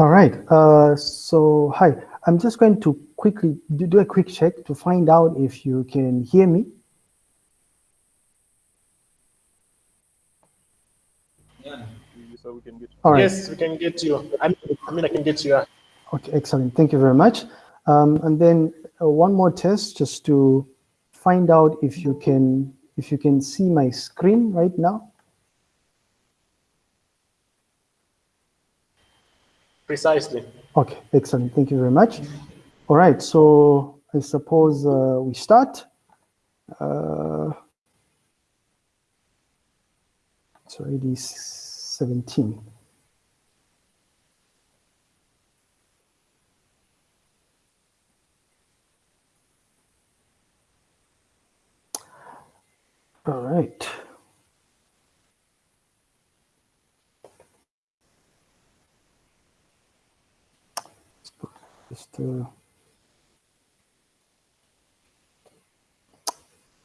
All right. Uh, so, hi. I'm just going to quickly do, a quick check to find out if you can hear me. Yeah. So we can get. All right. Yes, we can get you. I mean, I, mean, I can get you. Okay, excellent. Thank you very much. Um, and then uh, one more test just to find out if you can if you can see my screen right now. Precisely. Okay, excellent. Thank you very much. All right, so I suppose uh, we start. Uh, it's already 17. All right. Just uh,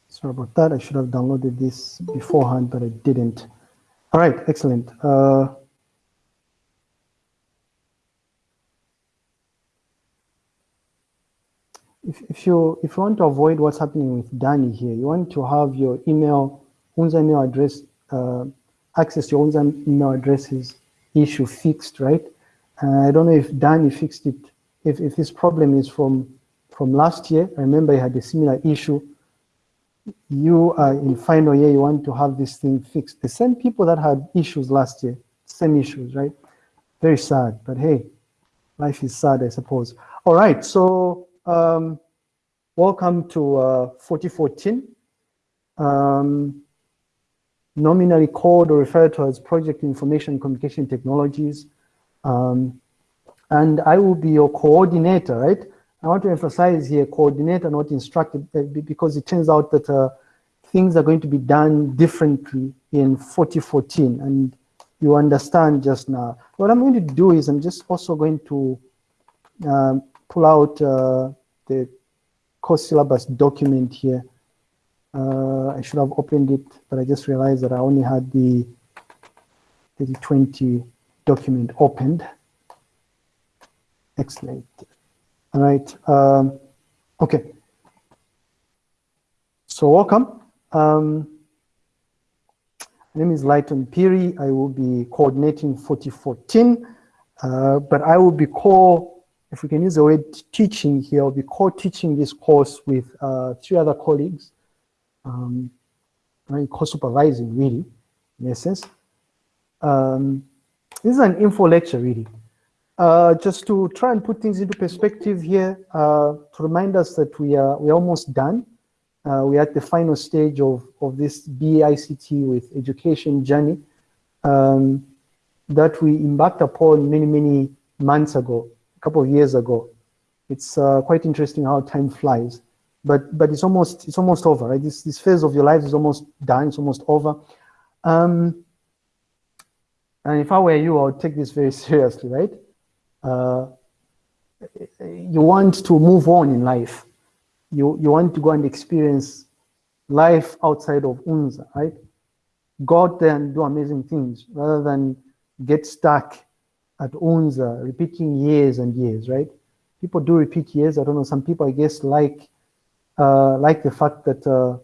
sorry about that. I should have downloaded this beforehand, but I didn't. All right, excellent. Uh, if, if you if you want to avoid what's happening with Danny here, you want to have your email, Unza email address, uh, access your Unza email addresses issue fixed, right? Uh, I don't know if Danny fixed it if, if this problem is from, from last year, I remember you had a similar issue, you are in final year, you want to have this thing fixed. The same people that had issues last year, same issues, right? Very sad, but hey, life is sad, I suppose. All right, so um, welcome to uh, 4014. Um, nominally called or referred to as Project Information Communication Technologies. Um, and I will be your coordinator, right? I want to emphasize here coordinator, not instructor, uh, because it turns out that uh, things are going to be done differently in 4014, and you understand just now. What I'm going to do is I'm just also going to um, pull out uh, the course syllabus document here. Uh, I should have opened it, but I just realized that I only had the 3020 document opened. Excellent. All right. Um, okay. So welcome. Um, my name is Lighton Phiri. I will be coordinating 4014, uh, but I will be co, if we can use the word teaching here, I'll be co-teaching this course with uh, three other colleagues. Um, co-supervising really, in essence. Um, this is an info lecture really. Uh, just to try and put things into perspective here, uh, to remind us that we are we're almost done. Uh, we're at the final stage of, of this BAICT with education journey um, that we embarked upon many, many months ago, a couple of years ago. It's uh, quite interesting how time flies, but but it's almost it's almost over, right? This this phase of your life is almost done. It's almost over. Um, and if I were you, I would take this very seriously, right? Uh, you want to move on in life. You, you want to go and experience life outside of UNZA, right? Go out there and do amazing things rather than get stuck at UNZA, repeating years and years, right? People do repeat years. I don't know, some people, I guess, like uh, like the fact that uh,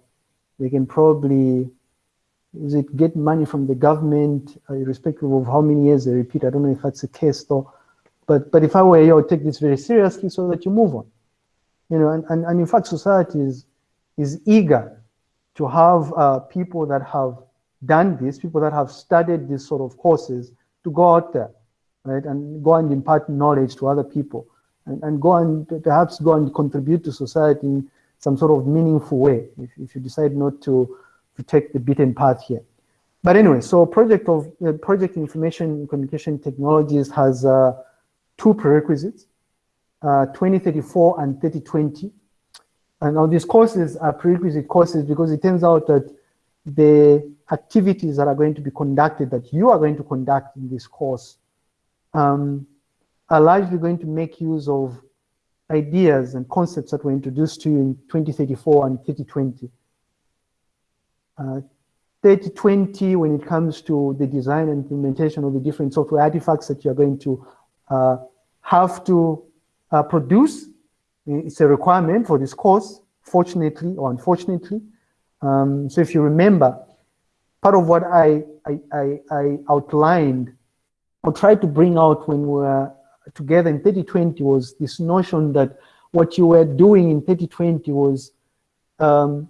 they can probably is it get money from the government, uh, irrespective of how many years they repeat. I don't know if that's the case though. But, but if I were you, I would take this very seriously so that you move on. You know, and, and, and in fact, society is, is eager to have uh, people that have done this, people that have studied these sort of courses to go out there, right, and go and impart knowledge to other people and, and go and perhaps go and contribute to society in some sort of meaningful way if, if you decide not to, to take the beaten path here. But anyway, so project of uh, project information communication technologies has uh, two prerequisites, uh, 2034 and 3020. And now these courses are prerequisite courses because it turns out that the activities that are going to be conducted, that you are going to conduct in this course, um, are largely going to make use of ideas and concepts that were introduced to you in 2034 and 3020. Uh, 3020 when it comes to the design and implementation of the different software artifacts that you're going to uh, have to uh, produce. It's a requirement for this course, fortunately or unfortunately. Um, so if you remember, part of what I, I, I, I outlined or tried to bring out when we were together in 3020 was this notion that what you were doing in 3020 was um,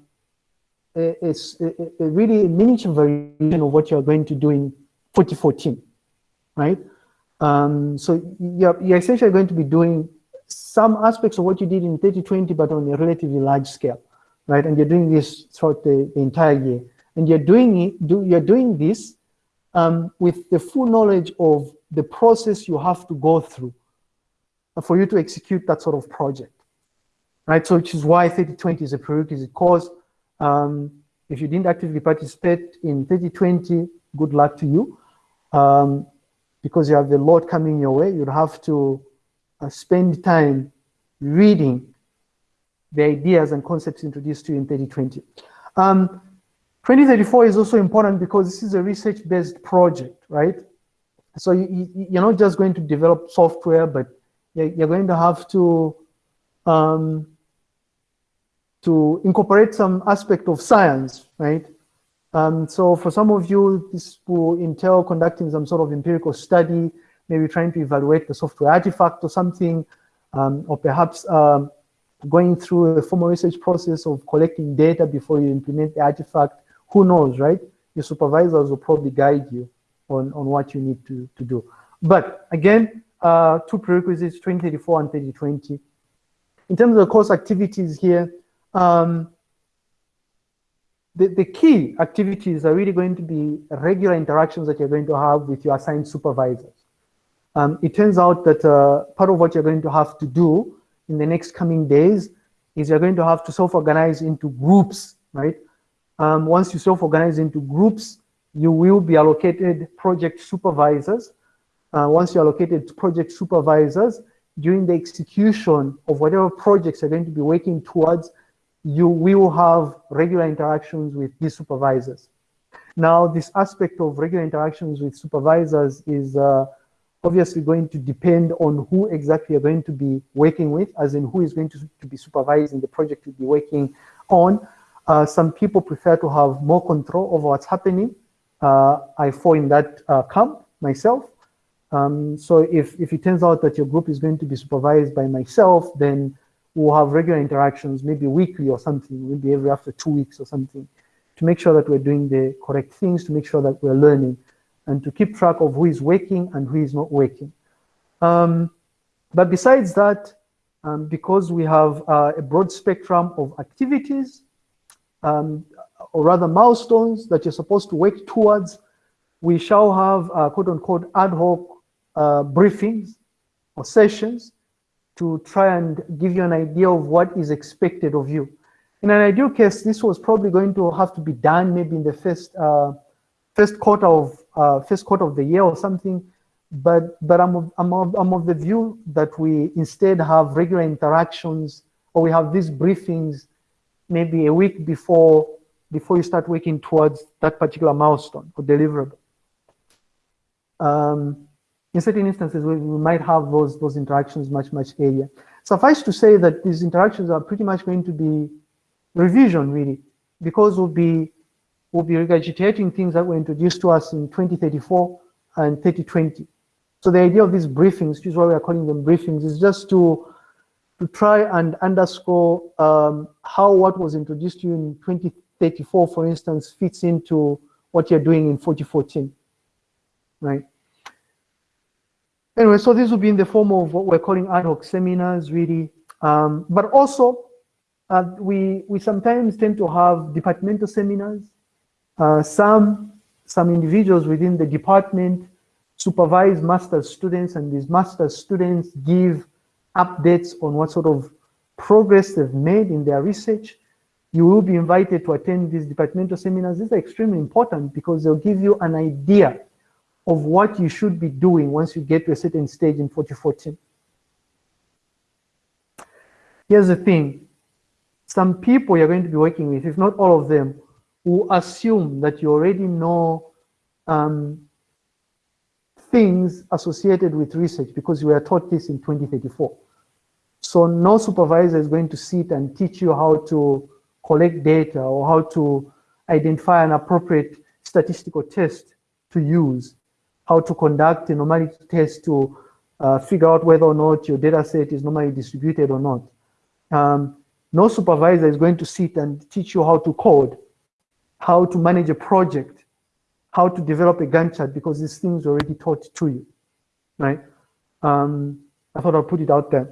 it's a, a really miniature variation of what you're going to do in 2014, right? Um, so you're, you're essentially going to be doing some aspects of what you did in 3020, but on a relatively large scale, right? And you're doing this throughout the, the entire year. And you're doing it, do, you're doing this um, with the full knowledge of the process you have to go through for you to execute that sort of project, right? So which is why 3020 is a prerequisite course. Um, if you didn't actively participate in 3020, good luck to you. Um, because you have a lot coming your way, you'll have to uh, spend time reading the ideas and concepts introduced to you in 3020. Um, 2034 is also important because this is a research-based project, right? So you, you're not just going to develop software, but you're going to have to um, to incorporate some aspect of science, right? Um, so for some of you, this will entail conducting some sort of empirical study, maybe trying to evaluate the software artifact or something, um, or perhaps um, going through a formal research process of collecting data before you implement the artifact. Who knows, right? Your supervisors will probably guide you on, on what you need to, to do. But again, uh, two prerequisites, 2034 and 2020. In terms of the course activities here, um, the, the key activities are really going to be regular interactions that you're going to have with your assigned supervisors. Um, it turns out that uh, part of what you're going to have to do in the next coming days is you're going to have to self-organize into groups, right? Um, once you self-organize into groups, you will be allocated project supervisors. Uh, once you're allocated project supervisors, during the execution of whatever projects you're going to be working towards, you will have regular interactions with these supervisors. Now, this aspect of regular interactions with supervisors is uh, obviously going to depend on who exactly you're going to be working with, as in who is going to, to be supervising the project you'll be working on. Uh, some people prefer to have more control over what's happening. Uh, I fall in that uh, camp myself. Um, so if, if it turns out that your group is going to be supervised by myself, then we'll have regular interactions, maybe weekly or something, maybe every after two weeks or something, to make sure that we're doing the correct things, to make sure that we're learning, and to keep track of who is working and who is not working. Um, but besides that, um, because we have uh, a broad spectrum of activities, um, or rather milestones that you're supposed to work towards, we shall have uh, quote unquote ad hoc uh, briefings or sessions to try and give you an idea of what is expected of you. In an ideal case, this was probably going to have to be done maybe in the first uh, first quarter of uh, first quarter of the year or something. But but I'm of, I'm of, I'm of the view that we instead have regular interactions or we have these briefings maybe a week before before you start working towards that particular milestone or deliverable. Um, in certain instances, we, we might have those, those interactions much, much earlier. Suffice to say that these interactions are pretty much going to be revision, really, because we'll be, we'll be regurgitating things that were introduced to us in 2034 and 3020. So the idea of these briefings, which is why we are calling them briefings, is just to, to try and underscore um, how what was introduced to you in 2034, for instance, fits into what you're doing in 4014, right? Anyway, so this will be in the form of what we're calling ad hoc seminars, really. Um, but also, uh, we, we sometimes tend to have departmental seminars. Uh, some, some individuals within the department supervise master's students, and these master's students give updates on what sort of progress they've made in their research. You will be invited to attend these departmental seminars. These are extremely important because they'll give you an idea of what you should be doing once you get to a certain stage in 4014. Here's the thing. Some people you're going to be working with, if not all of them, will assume that you already know um, things associated with research because you were taught this in 2034. So no supervisor is going to sit and teach you how to collect data or how to identify an appropriate statistical test to use, how to conduct a normality test to uh, figure out whether or not your data set is normally distributed or not. Um, no supervisor is going to sit and teach you how to code, how to manage a project, how to develop a Gantt chart because these things are already taught to you, right? Um, I thought I'd put it out there.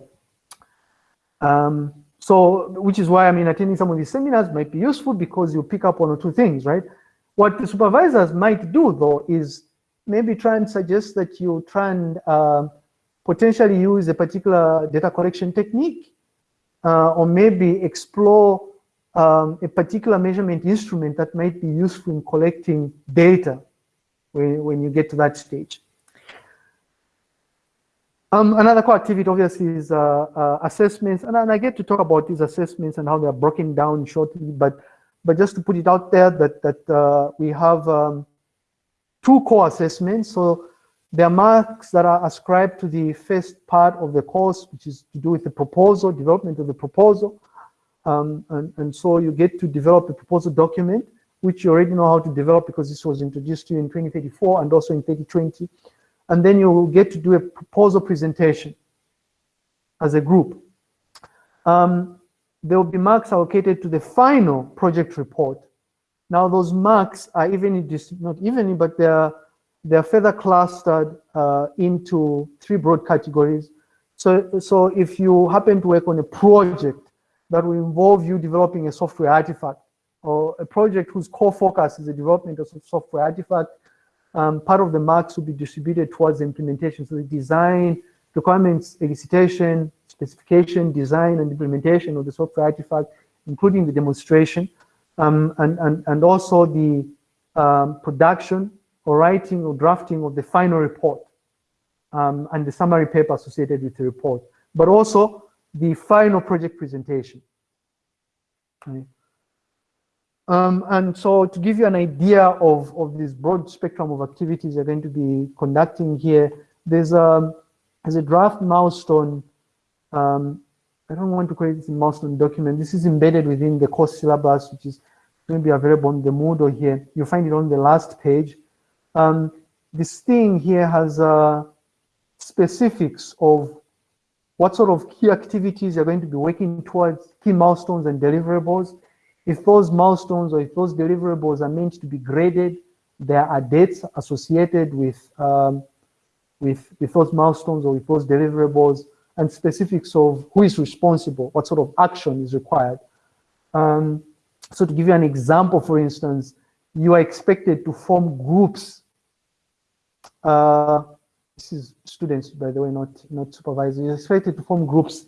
Um, so, which is why, I mean, attending some of these seminars might be useful because you pick up one or two things, right? What the supervisors might do though is maybe try and suggest that you try and uh, potentially use a particular data collection technique uh, or maybe explore um, a particular measurement instrument that might be useful in collecting data when, when you get to that stage. Um, another core activity obviously is uh, uh, assessments, and, and, I get to talk about these assessments and how they're broken down shortly, but but just to put it out there that that uh, we have um, two core assessments. So there are marks that are ascribed to the first part of the course, which is to do with the proposal, development of the proposal, um, and, and so you get to develop a proposal document, which you already know how to develop because this was introduced to you in 2034 and also in 2020 and then you will get to do a proposal presentation as a group. Um, there will be marks allocated to the final project report. Now those marks are even not even, but they're they're further clustered uh, into three broad categories. So, so if you happen to work on a project that will involve you developing a software artifact or a project whose core focus is the development of software artifact, um, part of the marks will be distributed towards the implementation. So the design, requirements, elicitation, specification, design, and implementation of the software artifact, including the demonstration, um, and, and, and also the um, production or writing or drafting of the final report um, and the summary paper associated with the report, but also the final project presentation. Um, and so to give you an idea of, of this broad spectrum of activities you're going to be conducting here, there's a, there's a draft milestone. Um, I don't want to create this milestone document. This is embedded within the course syllabus, which is going to be available on the Moodle here. You'll find it on the last page. Um, this thing here has uh, specifics of what sort of key activities you're going to be working towards, key milestones and deliverables, if those milestones or if those deliverables are meant to be graded, there are dates associated with, um, with, with those milestones or with those deliverables and specifics of who is responsible, what sort of action is required. Um, so to give you an example, for instance, you are expected to form groups. Uh, this is students, by the way, not, not supervisors. You're expected to form groups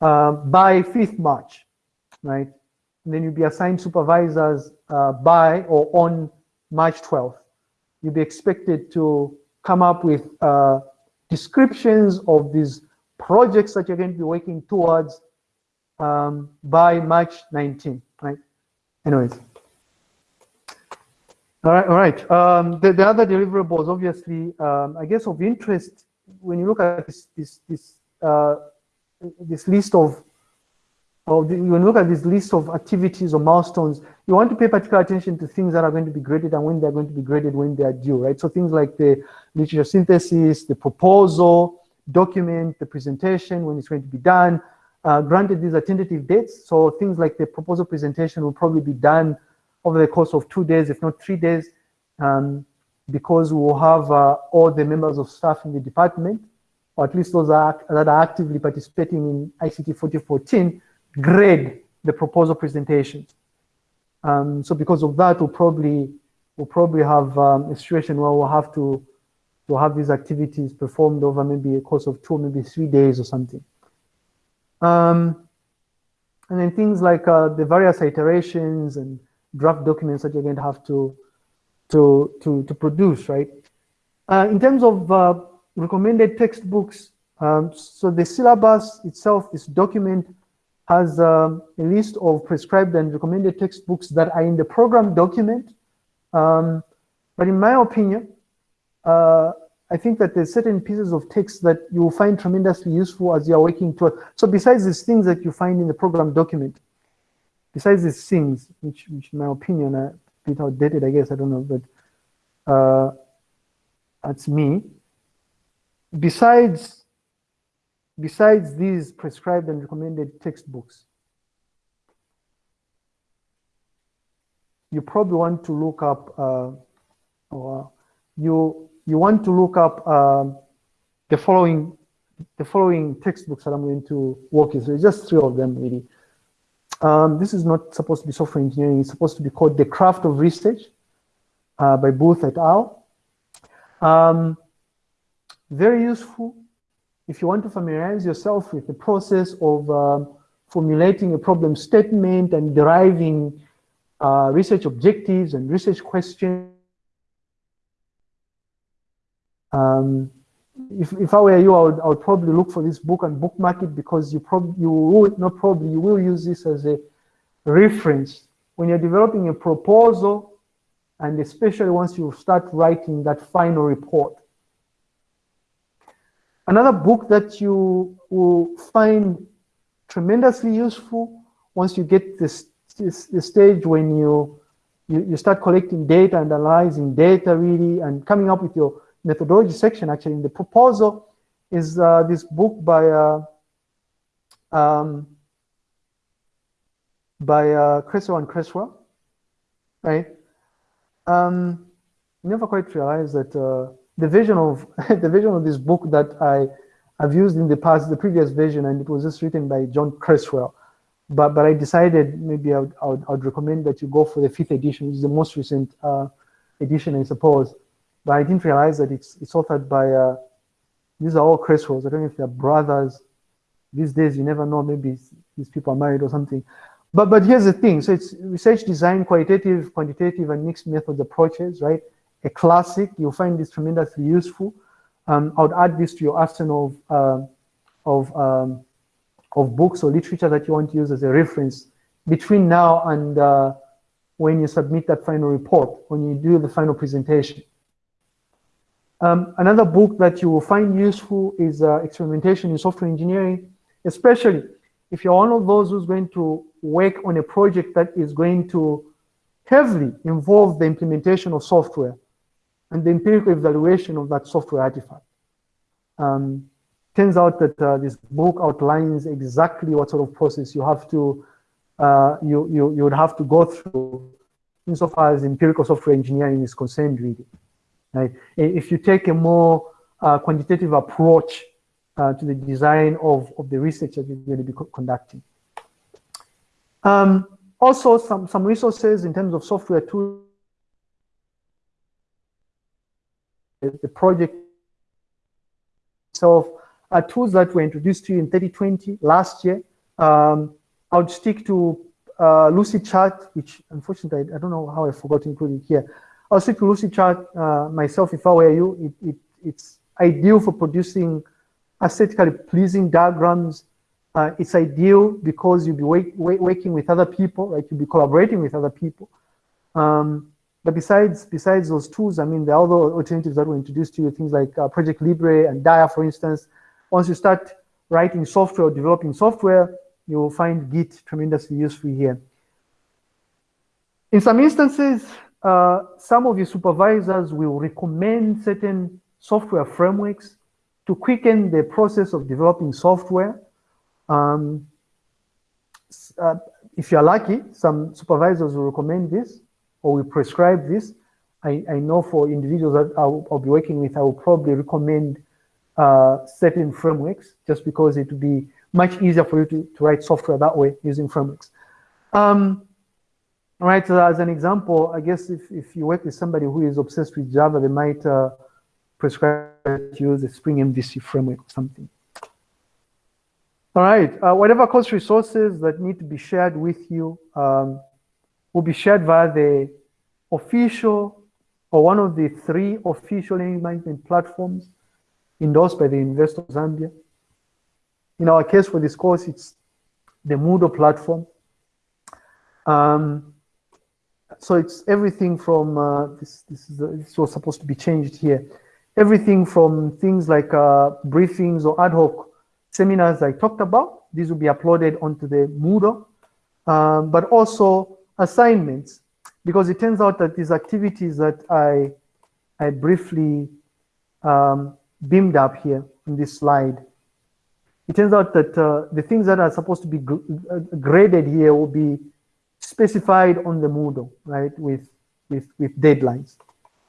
uh, by 5th March, right? and then you'll be assigned supervisors uh, by or on March 12th. You'll be expected to come up with uh, descriptions of these projects that you're going to be working towards um, by March 19th, right? Anyways. All right, all right. Um, the, the, other deliverables, obviously, um, I guess of interest, when you look at this, this, this, uh, this list of or the, when you look at this list of activities or milestones, you want to pay particular attention to things that are going to be graded and when they're going to be graded when they are due, right? So things like the literature synthesis, the proposal, document, the presentation, when it's going to be done. Uh, granted, these are tentative dates, so things like the proposal presentation will probably be done over the course of two days, if not three days, um, because we will have uh, all the members of staff in the department, or at least those are, that are actively participating in ICT 4014, grade the proposal presentations. Um, so because of that, we'll probably we'll probably have um, a situation where we'll have to to have these activities performed over maybe a course of two, maybe three days or something. Um, and then things like uh, the various iterations and draft documents that you're going to have to to to to produce, right? Uh, in terms of uh, recommended textbooks, um, so the syllabus itself, this document has um, a list of prescribed and recommended textbooks that are in the program document. Um, but in my opinion, uh, I think that there's certain pieces of text that you will find tremendously useful as you're working toward. So besides these things that you find in the program document, besides these things, which, which in my opinion are a bit outdated, I guess, I don't know, but uh, that's me. Besides, besides these prescribed and recommended textbooks, you probably want to look up, uh, or you you want to look up um, the following the following textbooks that I'm going to walk you through. Just three of them, really. Um, this is not supposed to be software engineering. It's supposed to be called The Craft of Research uh, by Booth et al. Um, very useful if you want to familiarize yourself with the process of um, formulating a problem statement and deriving uh, research objectives and research questions. Um, if, if I were you, I would, I would probably look for this book and bookmark it because you probably, you will, not probably, you will use this as a reference when you're developing a proposal and especially once you start writing that final report. Another book that you will find tremendously useful once you get this, this the stage when you, you, you start collecting data and analyzing data really and coming up with your methodology section actually in the proposal is uh, this book by uh, um, by uh, Creswell and Creswell, right? Um, never quite realized that uh, the vision of the vision of this book that I have used in the past, the previous version, and it was just written by John Creswell. But but I decided maybe I would, I would, I would recommend that you go for the fifth edition, which is the most recent uh, edition, I suppose. But I didn't realize that it's it's authored by uh, these are all Creswells. I don't know if they're brothers. These days, you never know. Maybe these people are married or something. But but here's the thing. So it's research design, qualitative, quantitative, and mixed methods approaches, right? A classic. You'll find this tremendously useful. Um, I would add this to your arsenal of uh, of um, of books or literature that you want to use as a reference between now and uh, when you submit that final report, when you do the final presentation. Um, another book that you will find useful is uh, Experimentation in Software Engineering, especially if you're one of those who's going to work on a project that is going to heavily involve the implementation of software and the empirical evaluation of that software artifact. Um, turns out that uh, this book outlines exactly what sort of process you have to uh, you, you you would have to go through insofar as empirical software engineering is concerned really. Right? If you take a more uh, quantitative approach uh, to the design of, of the research that you're going to be co conducting. Um, also, some, some resources in terms of software tools. The project itself are tools that were introduced to you in 2020 last year. Um, I would stick to uh, Lucidchart, which unfortunately I, I, don't know how I forgot to include it here. I'll stick to Lucidchart uh, myself if I were you. It, it, it's ideal for producing aesthetically pleasing diagrams. Uh, it's ideal because you'll be working with other people, right? You'll be collaborating with other people. Um, but besides besides those tools, I mean, there are other alternatives that were introduced to you, things like uh, Project Libre and Dia, for instance. Once you start writing software or developing software, you will find Git tremendously useful here. In some instances, uh, some of your supervisors will recommend certain software frameworks to quicken the process of developing software. Um, uh, if you're lucky, some supervisors will recommend this or will prescribe this. I, I know for individuals that I'll, I'll, be working with, I will probably recommend uh, certain frameworks just because it will be much easier for you to, to write software that way using frameworks. Um, right, so as an example, I guess if, if you work with somebody who is obsessed with Java, they might uh, prescribe to use the Spring MVC framework or something. All right, uh, whatever course resources that need to be shared with you um, will be shared via the official or one of the three official learning management platforms endorsed by the University of Zambia. In our case for this course, it's the Moodle platform. Um, so it's everything from, uh, this, this, is, this was supposed to be changed here. everything from things like uh, briefings or ad hoc seminars I talked about. These will be uploaded onto the Moodle, um, but also assignments, because it turns out that these activities that I, I briefly um, beamed up here in this slide, it turns out that uh, the things that are supposed to be uh, graded here will be specified on the Moodle, right, with, with, with deadlines,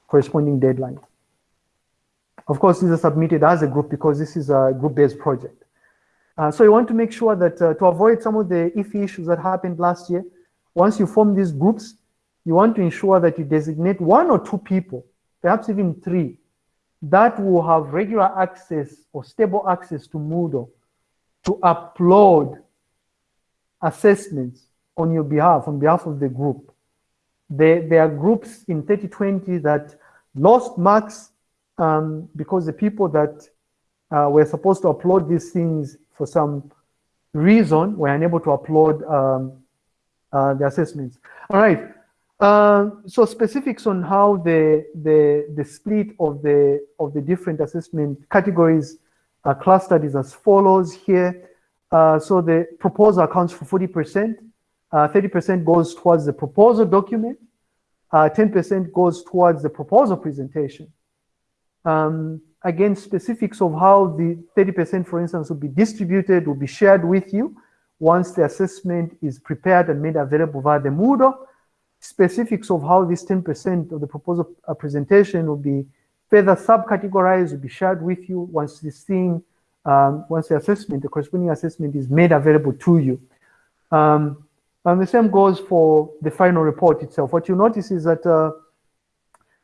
corresponding deadlines. Of course, these are submitted as a group because this is a group-based project. Uh, so you want to make sure that uh, to avoid some of the iffy issues that happened last year, once you form these groups, you want to ensure that you designate one or two people, perhaps even three, that will have regular access or stable access to Moodle to upload assessments on your behalf, on behalf of the group. There, there are groups in 3020 that lost marks um, because the people that uh, were supposed to upload these things for some reason were unable to upload um, uh, the assessments. All right. Uh, so specifics on how the, the, the split of the, of the different assessment categories are clustered is as follows here. Uh, so the proposal accounts for 40%, 30% uh, goes towards the proposal document, 10% uh, goes towards the proposal presentation. Um, again, specifics of how the 30%, for instance, will be distributed will be shared with you once the assessment is prepared and made available via the Moodle. Specifics of how this 10% of the proposal uh, presentation will be further subcategorized will be shared with you once this thing, um, once the assessment, the corresponding assessment is made available to you. Um, and the same goes for the final report itself. What you notice is that uh,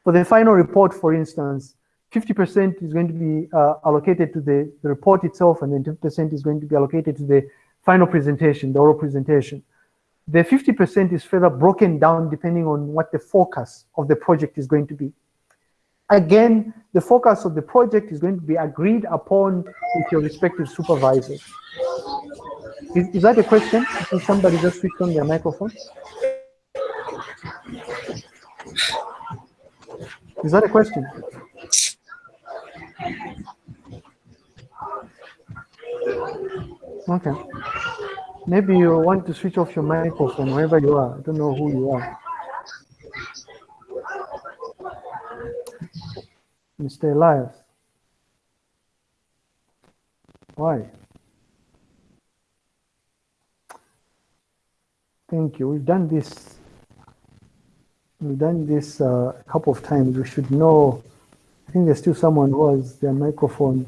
for the final report, for instance, 50% is going to be uh, allocated to the, the, report itself, and then 10% is going to be allocated to the final presentation, the oral presentation. The 50% is further broken down depending on what the focus of the project is going to be. Again, the focus of the project is going to be agreed upon with your respective supervisors. Is, is that a question? Can somebody just switch on their microphone? Is that a question? Okay. Maybe you want to switch off your microphone wherever you are. I don't know who you are. Mr. Elias. Why? Thank you. We've done this. We've done this uh, a couple of times. We should know I think there's still someone who has their microphone.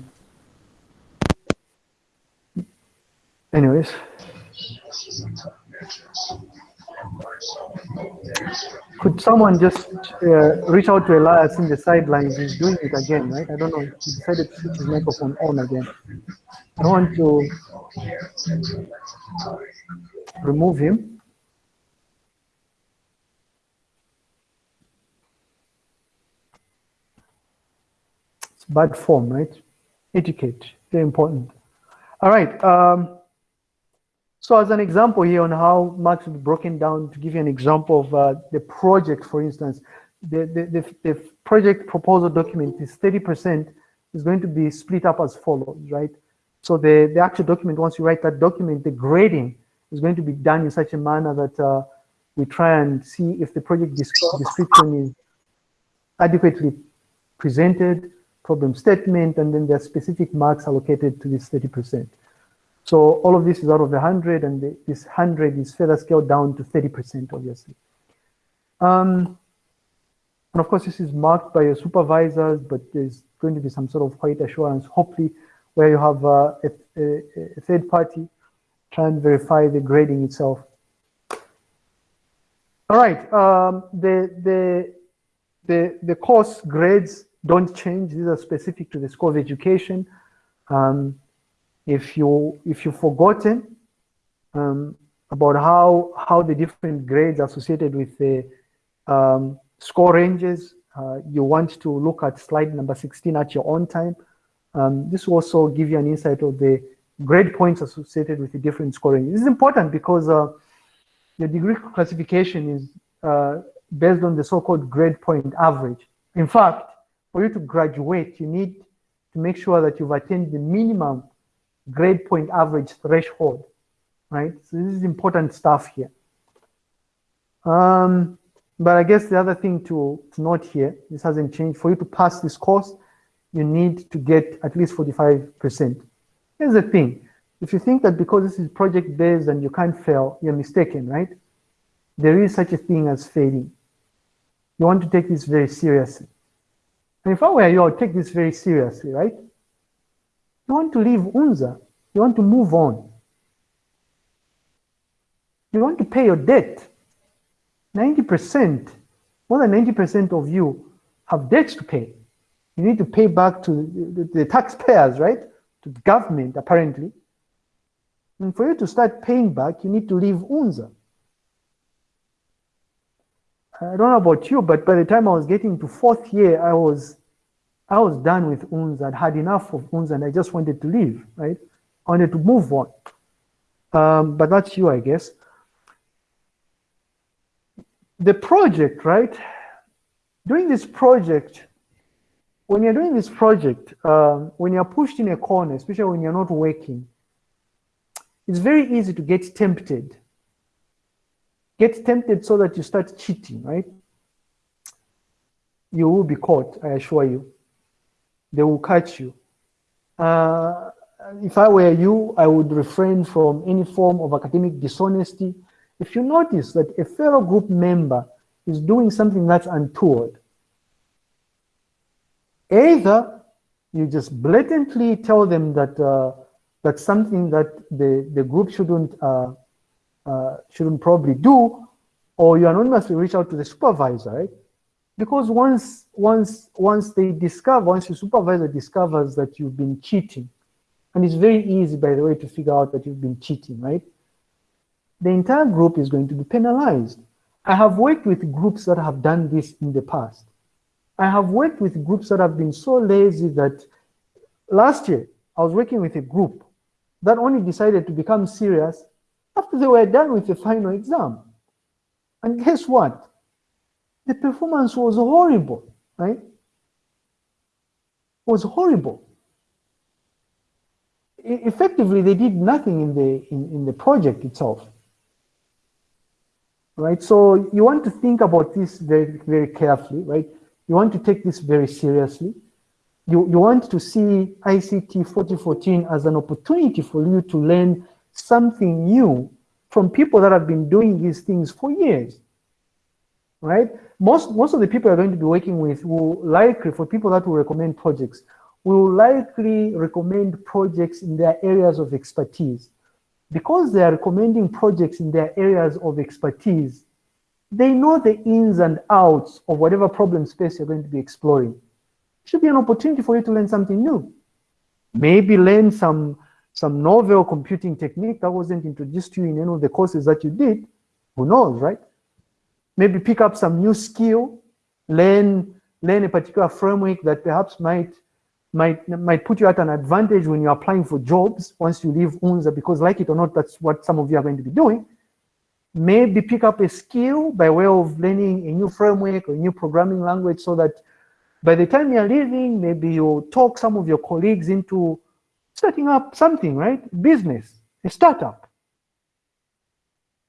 Anyways. Could someone just uh, reach out to Elias in the sidelines? He's doing it again, right? I don't know. He decided to switch his microphone on again. I want to remove him. Bad form, right? Etiquette, very important. All right. Um, so as an example here on how will be broken down, to give you an example of uh, the project, for instance, the, the, the, the project proposal document is 30% is going to be split up as follows, right? So the, the actual document, once you write that document, the grading is going to be done in such a manner that uh, we try and see if the project description is adequately presented, problem statement, and then there are specific marks allocated to this 30%. So all of this is out of the 100, and the, this 100 is further scaled down to 30%, obviously. Um, and of course, this is marked by your supervisors, but there's going to be some sort of quality assurance, hopefully, where you have uh, a, a, a, third party try and verify the grading itself. All right, um, the, the, the, the course grades don't change. These are specific to the School of Education. Um, if you if you've forgotten um, about how how the different grades associated with the um, score ranges, uh, you want to look at slide number 16 at your own time. Um, this will also give you an insight of the grade points associated with the different scoring. This is important because uh, the degree classification is uh, based on the so-called grade point average. In fact, for you to graduate, you need to make sure that you've attained the minimum grade point average threshold, right? So this is important stuff here. Um, but I guess the other thing to, to note here, this hasn't changed. For you to pass this course, you need to get at least 45%. Here's the thing. If you think that because this is project-based and you can't fail, you're mistaken, right? There is such a thing as failing. You want to take this very seriously. And if I were you, I would take this very seriously, right? You want to leave UNZA. You want to move on. You want to pay your debt. 90%, more than 90% of you have debts to pay. You need to pay back to the, the taxpayers, right? To the government, apparently. And for you to start paying back, you need to leave UNZA. I don't know about you, but by the time I was getting to fourth year, I was I was done with UNZA. I'd had enough of UNZA and I just wanted to leave, right? I wanted to move on. Um, but that's you, I guess. The project, right? Doing this project, when you're doing this project, um, when you're pushed in a corner, especially when you're not working, it's very easy to get tempted get tempted so that you start cheating, right? You will be caught, I assure you. They will catch you. Uh, if I were you, I would refrain from any form of academic dishonesty. If you notice that a fellow group member is doing something that's untoward, either you just blatantly tell them that uh, that's something that the, the group shouldn't uh, uh, shouldn't probably do, or you anonymously reach out to the supervisor, right? Because once, once, once they discover, once your supervisor discovers that you've been cheating, and it's very easy, by the way, to figure out that you've been cheating, right? The entire group is going to be penalized. I have worked with groups that have done this in the past. I have worked with groups that have been so lazy that last year I was working with a group that only decided to become serious after they were done with the final exam. And guess what? The performance was horrible, right? It was horrible. effectively, they did nothing in the in, in the project itself. Right? So you want to think about this very, very carefully, right? You want to take this very seriously. You, you want to see ICT 4014 as an opportunity for you to learn something new from people that have been doing these things for years, right? Most, most of the people are going to be working with will likely, for people that will recommend projects, will likely recommend projects in their areas of expertise. Because they are recommending projects in their areas of expertise, they know the ins and outs of whatever problem space you're going to be exploring. It should be an opportunity for you to learn something new. Maybe learn some some novel computing technique that wasn't introduced to you in any of the courses that you did, who knows, right? Maybe pick up some new skill, learn, learn a particular framework that perhaps might, might, might put you at an advantage when you're applying for jobs once you leave UNZA, because like it or not, that's what some of you are going to be doing. Maybe pick up a skill by way of learning a new framework or a new programming language so that by the time you're leaving, maybe you talk some of your colleagues into setting up something, right? Business, a startup.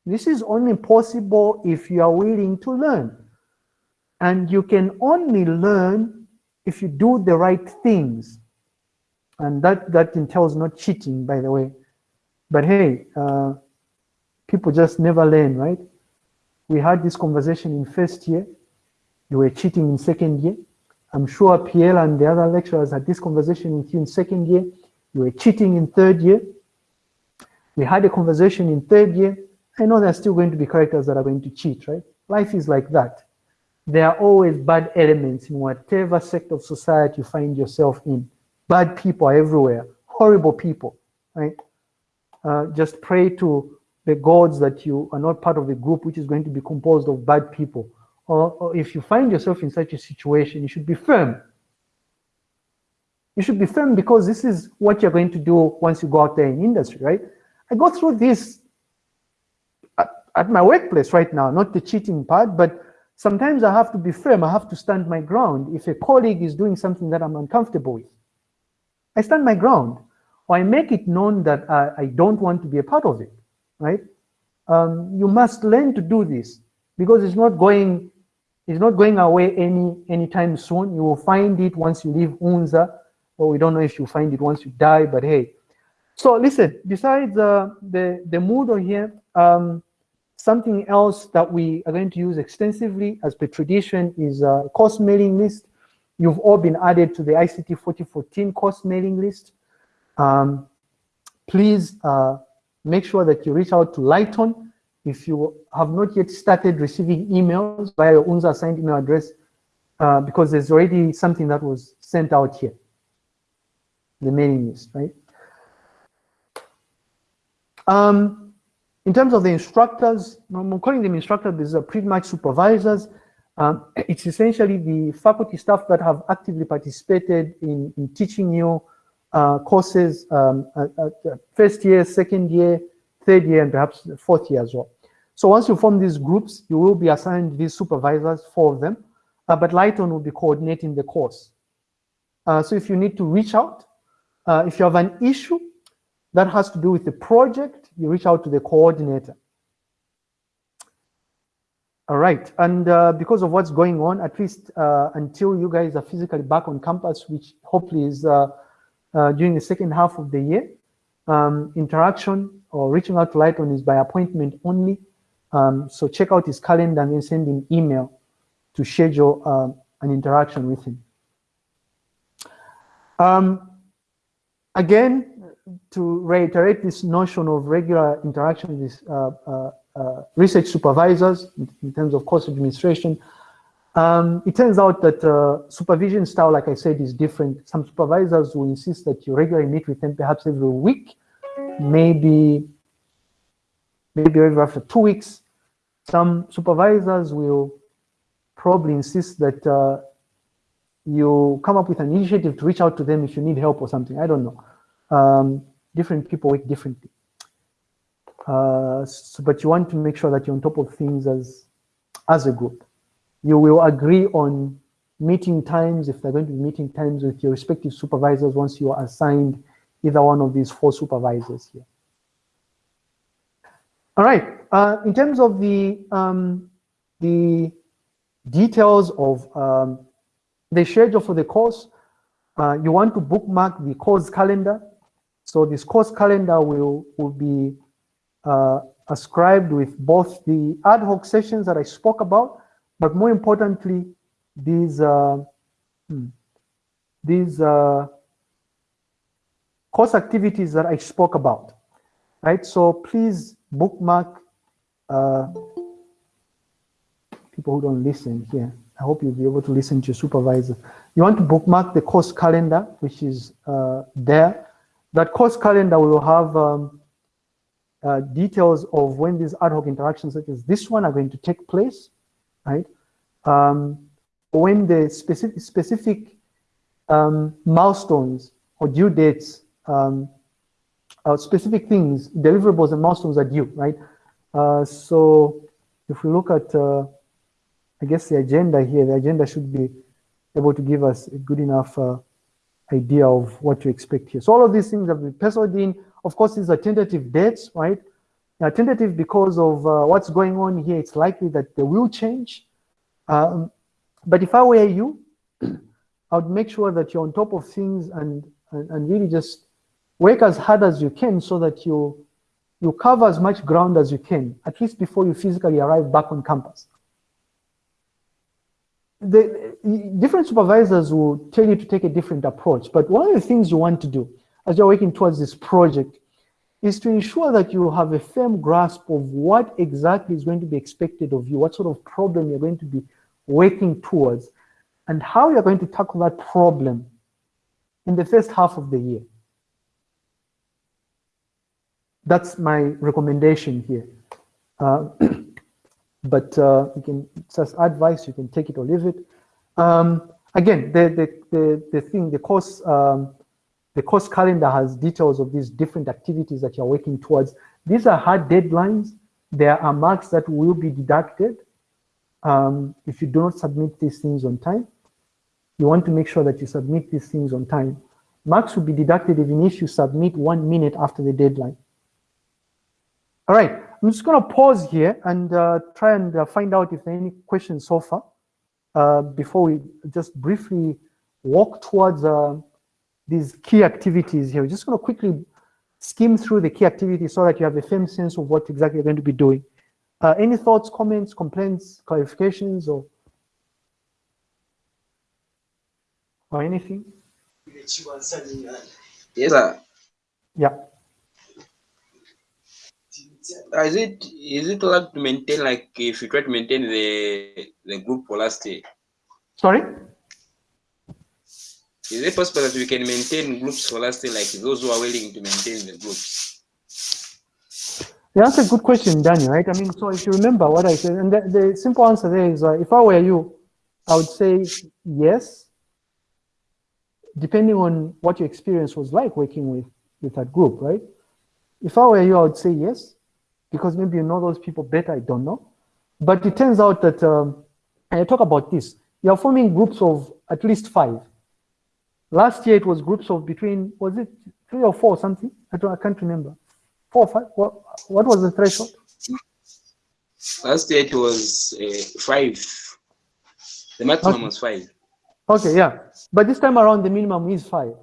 This is only possible if you are willing to learn. And you can only learn if you do the right things. And that, that entails not cheating, by the way. But hey, uh, people just never learn, right? We had this conversation in first year. You were cheating in second year. I'm sure Pierre and the other lecturers had this conversation with you in second year. You were cheating in third year. We had a conversation in third year. I know there's still going to be characters that are going to cheat, right? Life is like that. There are always bad elements in whatever sector of society you find yourself in. Bad people are everywhere, horrible people, right? Uh, just pray to the gods that you are not part of the group which is going to be composed of bad people. Or, or if you find yourself in such a situation, you should be firm you should be firm because this is what you're going to do once you go out there in industry, right? I go through this at, at my workplace right now, not the cheating part, but sometimes I have to be firm. I have to stand my ground. If a colleague is doing something that I'm uncomfortable with, I stand my ground or I make it known that I, I don't want to be a part of it, right? Um, you must learn to do this because it's not going it's not going away any anytime soon. You will find it once you leave UNZA, or we don't know if you find it once you die, but hey. So listen, besides uh, the, the Moodle here, um, something else that we are going to use extensively as per tradition is a course mailing list. You've all been added to the ICT 4014 course mailing list. Um, please uh, make sure that you reach out to Lighton if you have not yet started receiving emails via your UNZA assigned email address, uh, because there's already something that was sent out here, the mailing list, right? Um, in terms of the instructors, I'm calling them instructors, these are pretty much supervisors. Um, it's essentially the faculty staff that have actively participated in, in teaching you uh, courses um, at, at first year, second year, third year, and perhaps fourth year as well. So once you form these groups, you will be assigned these supervisors, four of them, uh, but Lighton will be coordinating the course. Uh, so if you need to reach out, uh, if you have an issue that has to do with the project, you reach out to the coordinator. All right, and uh, because of what's going on, at least uh, until you guys are physically back on campus, which hopefully is uh, during the second half of the year, um, interaction or reaching out to Lighton is by appointment only. Um, so check out his calendar and then send him email to schedule um, an interaction with him. Um, again, to reiterate this notion of regular interaction with uh, uh, uh, research supervisors in, terms of course administration, um, it turns out that uh, supervision style, like I said, is different. Some supervisors will insist that you regularly meet with them perhaps every week, maybe maybe every after two weeks. Some supervisors will probably insist that uh, you come up with an initiative to reach out to them if you need help or something. I don't know. Um, different people work differently. Uh, so, but you want to make sure that you're on top of things as, as a group. You will agree on meeting times, if they're going to be meeting times with your respective supervisors once you are assigned either one of these four supervisors here. All right, uh, in terms of the, um, the details of um, the schedule for the course, uh, you want to bookmark the course calendar. So this course calendar will, will be uh, ascribed with both the ad hoc sessions that I spoke about, but more importantly, these, uh, hmm, these uh, course activities that I spoke about, right? So please bookmark uh, people who don't listen here. I hope you'll be able to listen to your supervisor. You want to bookmark the course calendar, which is uh, there. That course calendar will have um, uh, details of when these ad hoc interactions such as this one are going to take place, right? Um, when the specific, specific um, milestones or due dates um, uh, specific things, deliverables and milestones are due, right? Uh, so if we look at, uh, I guess the agenda here, the agenda should be able to give us a good enough uh, idea of what to expect here. So all of these things have been penciled in. Of course, these are tentative dates, right? Now, tentative because of uh, what's going on here, it's likely that they will change. Um, but if I were you, I would make sure that you're on top of things and, and, and really just work as hard as you can so that you, you cover as much ground as you can, at least before you physically arrive back on campus. The, different supervisors will tell you to take a different approach, but one of the things you want to do as you're working towards this project is to ensure that you have a firm grasp of what exactly is going to be expected of you, what sort of problem you're going to be working towards, and how you're going to tackle that problem in the first half of the year. That's my recommendation here. Uh, but uh, you can just advice, you can take it or leave it. Um, again, the, the, the, the thing, the course, um, the course calendar has details of these different activities that you're working towards. These are hard deadlines. There are marks that will be deducted. um, if you do not submit these things on time, you want to make sure that you submit these things on time. Marks will be deducted even if you submit one minute after the deadline. All right, I'm just going to pause here and uh, try and uh, find out if there are any questions so far uh, before we just briefly walk towards uh, these key activities here. We're just going to quickly skim through the key activities so that you have a firm sense of what exactly you're going to be doing. Uh, any thoughts, comments, complaints, clarifications, or, or anything? Yes, sir. Yeah. Is it is it allowed to maintain like if you try to maintain the the group for last year? Sorry? Is it possible that we can maintain groups for last year, like those who are willing to maintain the groups? That's a good question, Daniel, right? I mean, so if you remember what I said, and the, the simple answer there is, uh, if I were you, I would say yes, depending on what your experience was like working with, with that group, right? If I were you, I would say yes, because maybe you know those people better, I don't know. But it turns out that, um, and I talk about this, you're forming groups of at least five. Last year it was groups of between, was it three or four or something? I, don't, I can't remember. Four or five? What, what was the threshold? Last year it was uh, five. The maximum Okay. was five. Okay, yeah. But this time around, the minimum is five,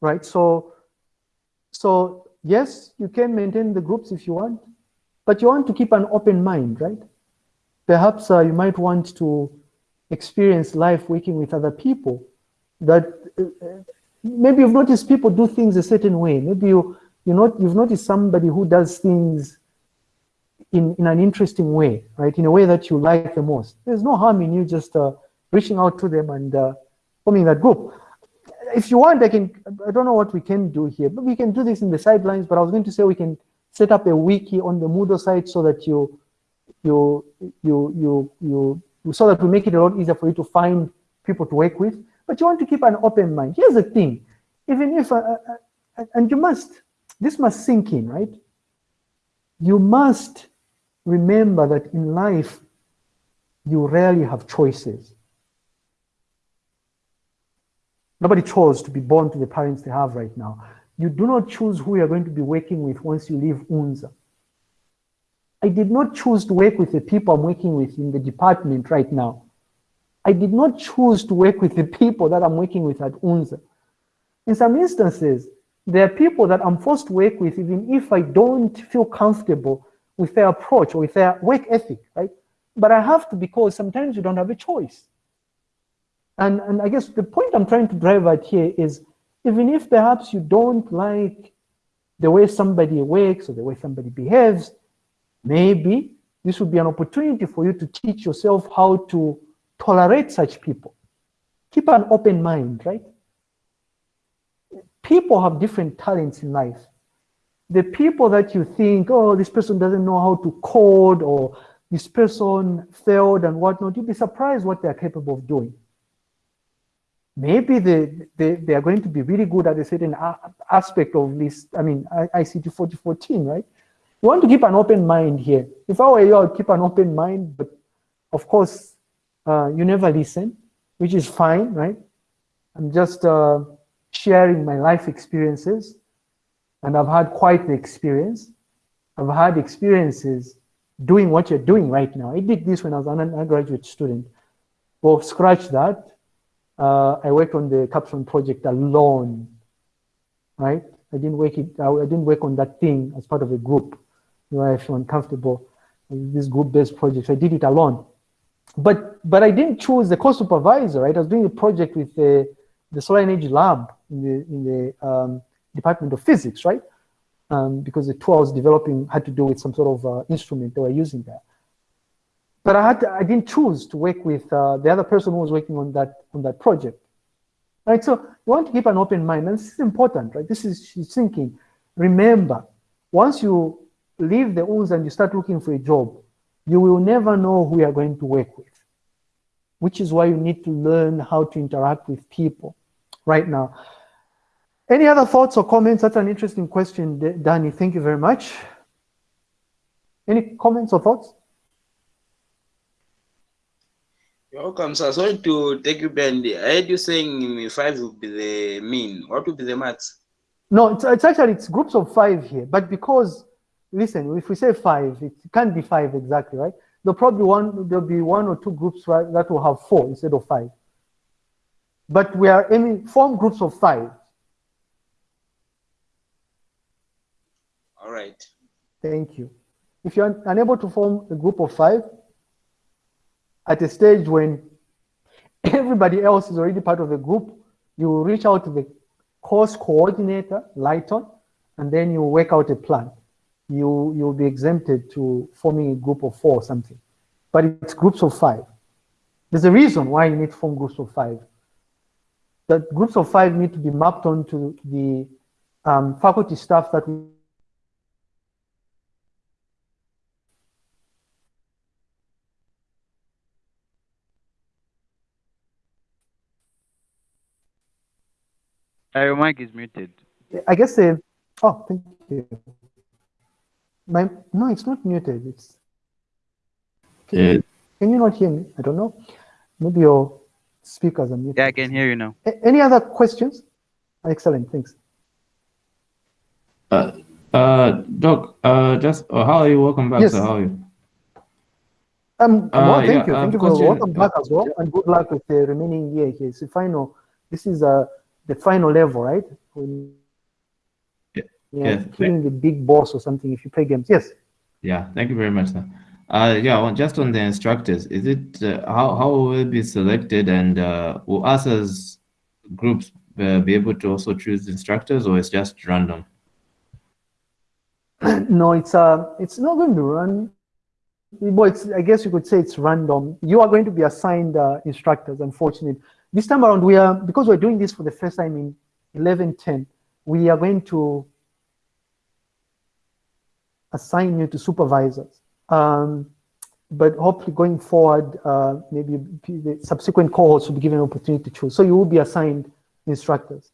right? So, so yes, you can maintain the groups if you want, but you want to keep an open mind, right? Perhaps uh, you might want to experience life working with other people that uh, maybe you've noticed people do things a certain way. Maybe you, you not, you've noticed somebody who does things in, in an interesting way, right? In a way that you like the most. There's no harm in you just uh, reaching out to them and uh, forming that group. If you want, I can, I don't know what we can do here, but we can do this in the sidelines, but I was going to say we can set up a wiki on the Moodle site so that you, you, you, you, you, so that we make it a lot easier for you to find people to work with. But you want to keep an open mind. Here's the thing, even if, uh, uh, and you must, this must sink in, right? You must remember that in life, you rarely have choices. Nobody chose to be born to the parents they have right now. You do not choose who you're going to be working with once you leave UNZA. I did not choose to work with the people I'm working with in the department right now. I did not choose to work with the people that I'm working with at UNZA. In some instances, there are people that I'm forced to work with even if I don't feel comfortable with their approach or with their work ethic, right? But I have to because sometimes you don't have a choice. And, and I guess the point I'm trying to drive at here is even if perhaps you don't like the way somebody works or the way somebody behaves, maybe this would be an opportunity for you to teach yourself how to tolerate such people. Keep an open mind, right? People have different talents in life. The people that you think, oh, this person doesn't know how to code or this person failed and whatnot, you'll be surprised what they're capable of doing. Maybe they, they, they are going to be really good at a certain aspect of this, I mean, ICT 4014, right? You want to keep an open mind here. If I were you, I would keep an open mind, but of course, uh, you never listen, which is fine, right? I'm just uh, sharing my life experiences, and I've had quite the experience. I've had experiences doing what you're doing right now. I did this when I was an undergraduate student. Well, scratch that. Uh, I worked on the capstone project alone, right? I didn't work it. I didn't work on that thing as part of a group. You know, I feel uncomfortable with this group-based project. I did it alone but but I didn't choose the co-supervisor. Right, I was doing a project with the the solar energy lab in the in the um, Department of Physics, right? Um, because the tool I was developing had to do with some sort of uh, instrument they were using there. But I had to, I didn't choose to work with uh, the other person who was working on that on that project. Right, so you want to keep an open mind, and this is important, right? This is she's thinking. Remember, once you leave the UNZA and you start looking for a job, you will never know who you are going to work with, which is why you need to learn how to interact with people right now. Any other thoughts or comments? That's an interesting question, Danny. Thank you very much. Any comments or thoughts? You're welcome, sir. Sorry to take you behind. I heard you saying five would be the mean. What would be the max? No, it's, it's actually it's groups of five here, but because listen, if we say five, it can't be five exactly, right? There'll probably one there'll be one or two groups right, that will have four instead of five. But we are aiming form groups of five. All right. Thank you. If you're unable to form a group of five, at a stage when everybody else is already part of the group, you will reach out to the course coordinator, Lighton, and then you work out a plan. You, you'll be exempted to forming a group of four or something. But it's groups of five. There's a reason why you need to form groups of five. That groups of five need to be mapped onto the um, faculty staff that Uh, your mic is muted. I guess they, oh, thank you. My, no, it's not muted. It's, can, Yeah. you, can you not hear me? I don't know. Maybe your speakers are muted. Yeah, I can hear you now. A- Any other questions? Excellent, thanks. Uh, uh, Doc, uh, just uh, how are you? Welcome back. Yes. sir. How are you? Um, Uh, well, thank yeah, you. um, Thank you for question- welcome back as well, and good luck with the remaining year here. It's the final. This is uh the final level, right? When, Yeah. yeah, Yes. killing the big boss or something. If you play games, yes. Yeah, thank you very much, sir. Uh, yeah, well, just on the instructors, is it uh, how how will it be selected, and uh, will us as groups uh, be able to also choose instructors, or it's just random? no, it's uh, it's not going to run. Well, it's, I guess you could say it's random. You are going to be assigned uh, instructors. Unfortunately, this time around we are because we're doing this for the first time in 1110. We are going to assign you to supervisors. Um, but hopefully going forward, uh, maybe the subsequent cohorts will be given an opportunity to choose. So you will be assigned instructors.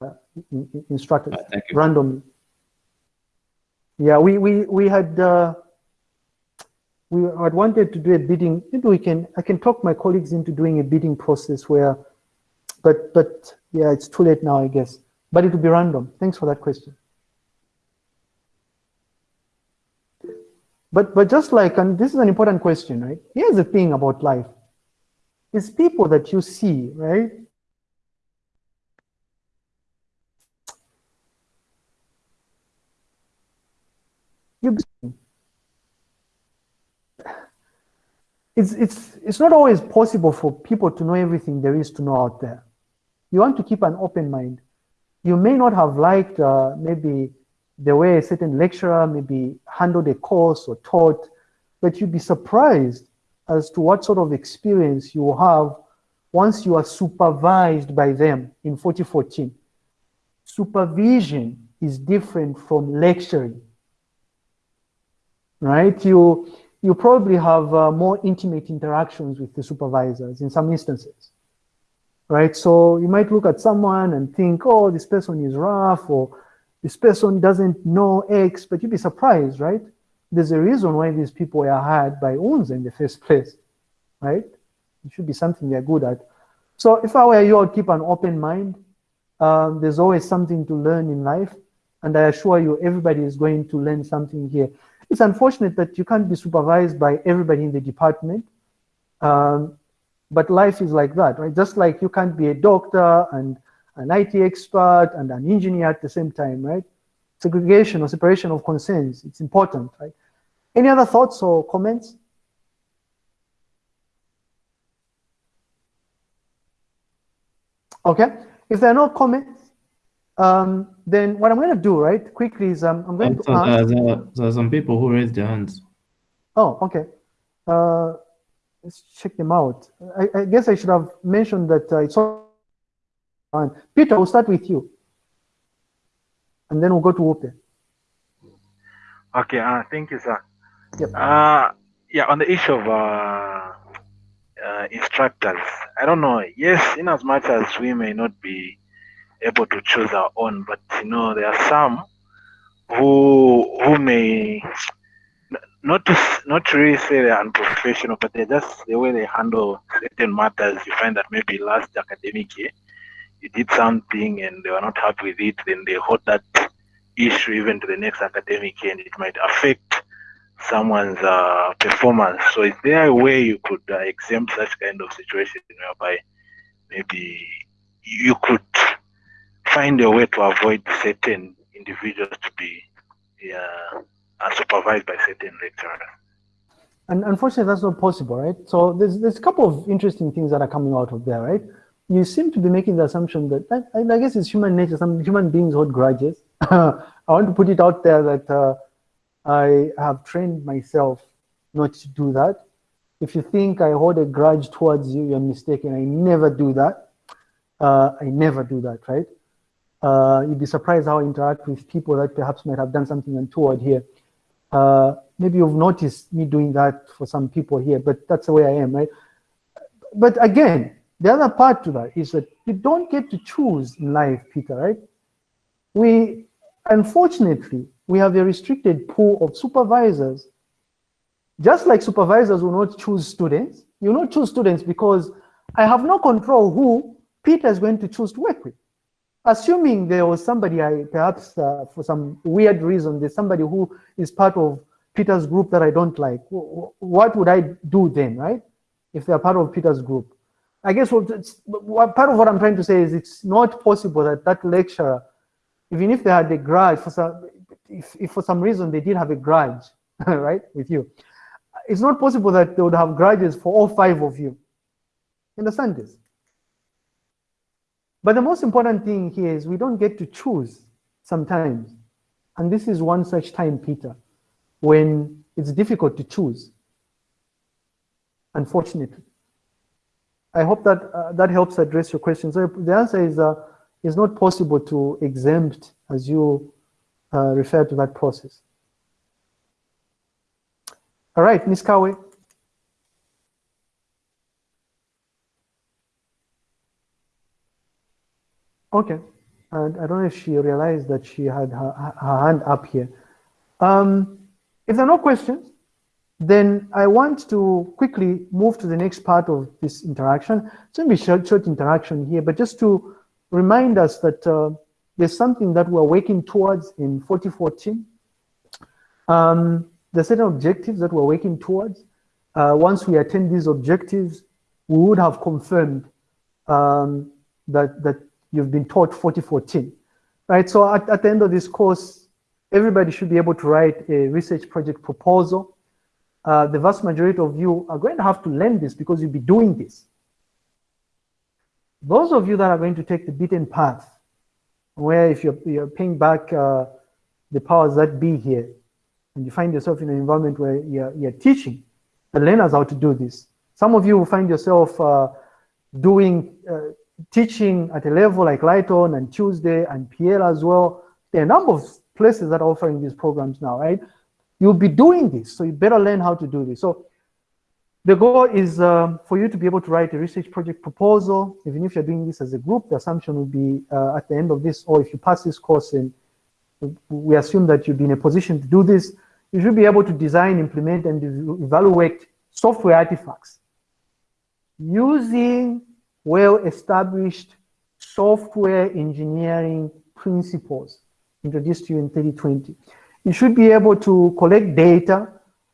Uh, in- in- instructors Uh, randomly. Yeah, we we we had uh, we had wanted to do a bidding. Maybe we can I can talk my colleagues into doing a bidding process where, but but yeah, it's too late now, I guess. But it will be random. Thanks for that question. But but just like and this is an important question, right? Here's the thing about life. It's people that you see, right? You it's it's it's not always possible for people to know everything there is to know out there. You want to keep an open mind. You may not have liked uh, maybe the way a certain lecturer maybe handled a course or taught, but you'd be surprised as to what sort of experience you will have once you are supervised by them in 4014. Supervision is different from lecturing right? You you probably have uh, more intimate interactions with the supervisors in some instances, right? So you might look at someone and think, oh, this person is rough, or this person doesn't know X, but you'd be surprised, right? There's a reason why these people were hired by UNZA in the first place, right? It should be something they're good at. So if I were you, I'd keep an open mind. Um, there's always something to learn in life, and I assure you, everybody is going to learn something here. It's unfortunate that you can't be supervised by everybody in the department, um, but life is like that, right? Just like you can't be a doctor and an IT expert and an engineer at the same time, right? Segregation or separation of concerns, it's important, right? Any other thoughts or comments? Okay, if there are no comments, um, then what I'm going to do, right, quickly is um, I'm going to so, ask. uh, there, there are some people who raised their hands. Oh, okay. Uh, let's check them out. I, I guess I should have mentioned that uh, it's on. Peter, we'll start with you. And then we'll go to Wupe. Okay, uh, thank you, sir. Yep. Uh, yeah, on the issue of uh, uh, instructors, I don't know. Yes, in as much as we may not be able to choose our own, but you know, there are some who who may not to not really say they're unprofessional, but they're just the way they handle certain matters. You find that maybe last academic year you did something and they were not happy with it, then they hold that issue even to the next academic year, and it might affect someone's uh, performance. So is there a way you could uh, exempt such kind of situation whereby maybe you could find a way to avoid certain individuals to be uh, unsupervised by certain lecturers? And unfortunately, that's not possible, right? So there's there's a couple of interesting things that are coming out of there, right? You seem to be making the assumption that I, I guess it's human nature. Some human beings hold grudges. I want to put it out there that uh, I have trained myself not to do that. If you think I hold a grudge towards you, you're mistaken. I never do that. Uh, I never do that, right? Uh, you'd be surprised how I interact with people that perhaps might have done something untoward here. Uh, maybe you've noticed me doing that for some people here, but that's the way I am, right? But again, the other part to that is that you don't get to choose in life, Peter, right? We, unfortunately, we have a restricted pool of supervisors. Just like supervisors will not choose students, you will not choose students because I have no control who Peter is going to choose to work with. Assuming there was somebody, I perhaps uh, for some weird reason, there's somebody who is part of Peter's group that I don't like. wh- wh- What would I do then, right? If they're part of Peter's group. I guess what, what part of what I'm trying to say is it's not possible that that lecturer, even if they had a grudge for some, if, if for some reason they did have a grudge, right, with you, it's not possible that they would have grudges for all five of you. Understand this? But the most important thing here is we don't get to choose sometimes. And this is one such time, Peter, when it's difficult to choose. Unfortunately. I hope that uh, that helps address your question. So the answer is uh, it's not possible to exempt as you uh, refer to that process. All right, Ms. Kawe. Okay. And I don't know if she realized that she had her, her hand up here. Um, if there are no questions, then I want to quickly move to the next part of this interaction. It's going to be short, short interaction here, but just to remind us that uh, there's something that we're working towards in 4014. Um, there's certain objectives that we're working towards. Uh, once we attain these objectives, we would have confirmed um, that, that you've been taught 4014. Right, so at, at the end of this course, everybody should be able to write a research project proposal. Uh, the vast majority of you are going to have to learn this because you'll be doing this. Those of you that are going to take the beaten path, where if you're, you're paying back uh, the powers that be here, and you find yourself in an environment where you're, you're teaching the learners how to do this. Some of you will find yourself uh, doing uh, teaching at a level like Lighton and Tuesday and PL as well. There are a number of places that are offering these programs now, right? You'll be doing this, so you better learn how to do this. So the goal is um, for you to be able to write a research project proposal. Even if you're doing this as a group, the assumption will be uh, at the end of this, or if you pass this course and we assume that you'll be in a position to do this, you should be able to design, implement, and evaluate software artifacts using well-established software engineering principles introduced to you in 2020. You should be able to collect data,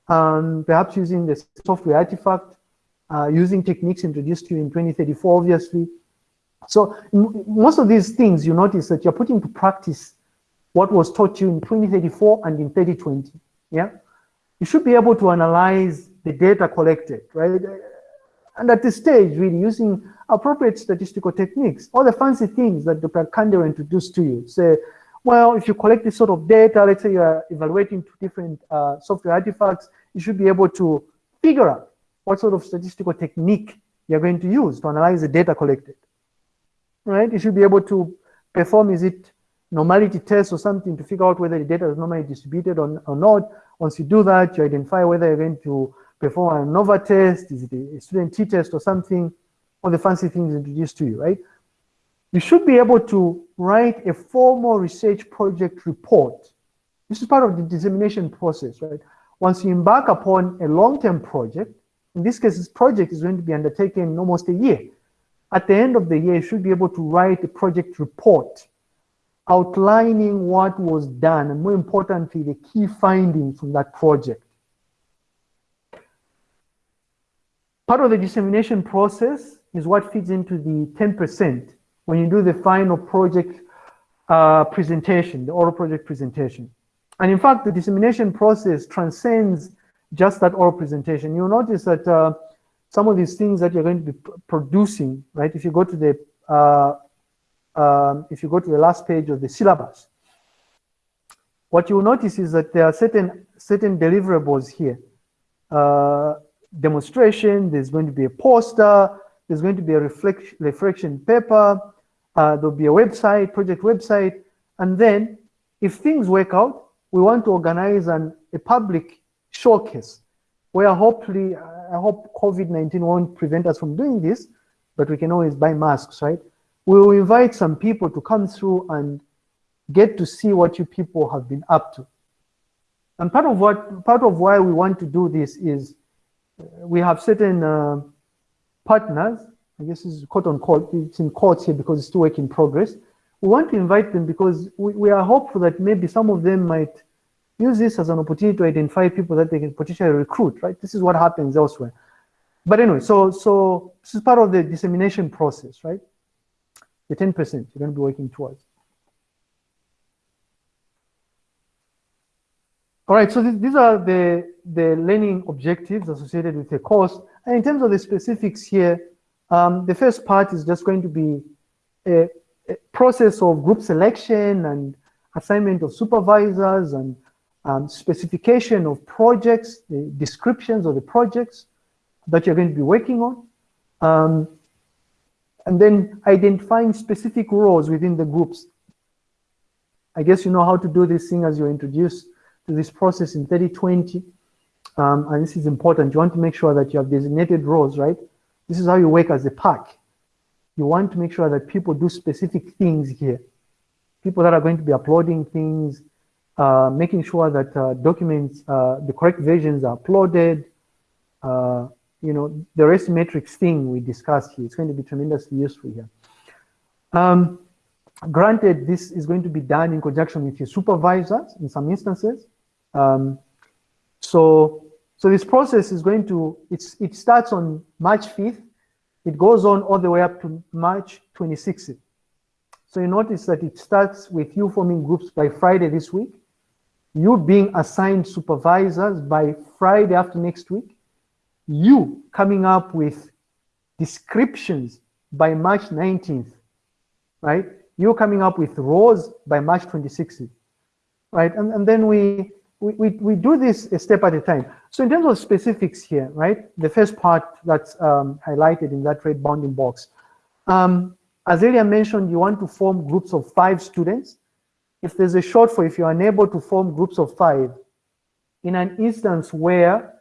um, perhaps using the software artifact, uh, using techniques introduced to you in 2034, obviously. So most of these things, you notice that you're putting to practice what was taught you in 2034 and in 3020, yeah? You should be able to analyze the data collected, right? And at this stage, really using appropriate statistical techniques, all the fancy things that Dr. Kandero introduced to you. Say, well, if you collect this sort of data, let's say you're evaluating two different uh, software artifacts, you should be able to figure out what sort of statistical technique you're going to use to analyze the data collected, right? You should be able to perform, is it normality tests or something to figure out whether the data is normally distributed or, or not. Once you do that, you identify whether you're going to perform an ANOVA test, is it a student t-test or something, all the fancy things introduced to you, right? You should be able to write a formal research project report. This is part of the dissemination process, right? once you embark upon a long-term project, in this case, this project is going to be undertaken in almost a year. At the end of the year, you should be able to write a project report outlining what was done and more importantly, the key findings from that project. Part of the dissemination process is what feeds into the 10% when you do the final project uh, presentation, the oral project presentation. And in fact, the dissemination process transcends just that oral presentation. You'll notice that uh, some of these things that you're going to be producing, right? If you go to the uh, um, if you go to the last page of the syllabus, what you'll notice is that there are certain certain deliverables here. Uh, demonstration, there's going to be a poster, there's going to be a reflection, paper, uh, there'll be a website, project website, and then if things work out, we want to organize an, a public showcase where hopefully, I hope COVID-19 won't prevent us from doing this, but we can always buy masks, right? We will invite some people to come through and get to see what you people have been up to. And part of what, part of why we want to do this is uh, we have certain uh, partners, I guess is quote unquote, it's in quotes here because it's still work in progress. We want to invite them because we, we are hopeful that maybe some of them might use this as an opportunity to identify people that they can potentially recruit, right? This is what happens elsewhere. But anyway, so so this is part of the dissemination process, right? The 10% you're going to be working towards. All right, so th these are the, the learning objectives associated with the course. And in terms of the specifics here, um, the first part is just going to be a, a, process of group selection and assignment of supervisors and um, specification of projects, the descriptions of the projects that you're going to be working on. Um, and then identifying specific roles within the groups. I guess you know how to do this thing as you're introduced to this process in 3020. Um, and this is important. You want to make sure that you have designated roles, right? This is how you work as a pack. You want to make sure that people do specific things here. People that are going to be uploading things, uh, making sure that uh, documents, uh, the correct versions are uploaded. Uh, you know, the REST matrix thing we discussed here, it's going to be tremendously useful here. Um, Granted, this is going to be done in conjunction with your supervisors in some instances. Um, so, so this process is going to, it's, it starts on March 5th. It goes on all the way up to March 26th. So you notice that it starts with you forming groups by Friday this week, you being assigned supervisors by Friday after next week, you coming up with descriptions by March 19th, right? you're coming up with rows by March 26th, right? And, and then we, we, we, do this a step at a time. So in terms of specifics here, right? The first part that's um, highlighted in that red bounding box. Um, as earlier mentioned, you want to form groups of five students. If there's a shortfall, if you're unable to form groups of five, in an instance where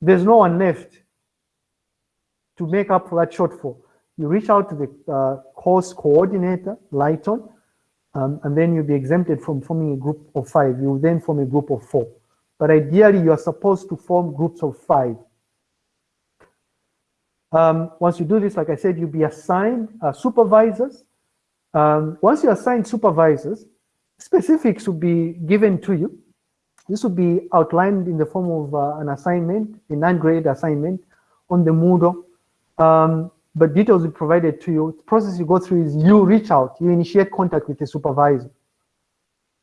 there's no one left to make up for that shortfall, you reach out to the uh, course coordinator, Lighton, um, and then you'll be exempted from forming a group of five. You will then form a group of four. But ideally, you are supposed to form groups of five. Um, once you do this, like I said, you'll be assigned uh, supervisors. Um, once you assign supervisors, specifics will be given to you. This will be outlined in the form of uh, an assignment, a non-grade assignment on the Moodle. Um, but details will be provided to you. The process you go through is you reach out, you initiate contact with the supervisor.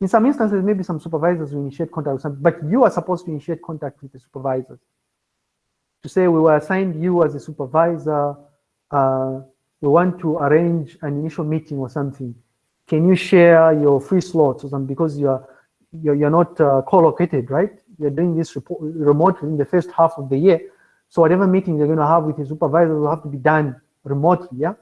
In some instances, maybe some supervisors will initiate contact with some, but you are supposed to initiate contact with the supervisors. To say we were assigned you as a supervisor, uh, we want to arrange an initial meeting or something. Can you share your free slots or something because you're you're, you're not uh, co-located, right? You're doing this remotely in the first half of the year. So whatever meeting you're going to have with your supervisor will have to be done remotely, yeah?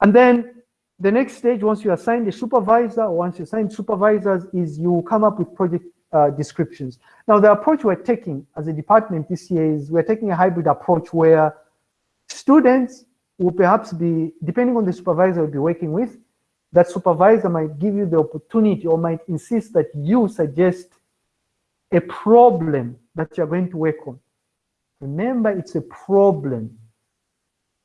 And then the next stage, once you assign the supervisor, once you assign supervisors, is you come up with project uh, descriptions. Now, the approach we're taking as a department this year is we're taking a hybrid approach where students will perhaps be, depending on the supervisor you'll be working with, that supervisor might give you the opportunity or might insist that you suggest a problem that you're going to work on. Remember, it's a problem.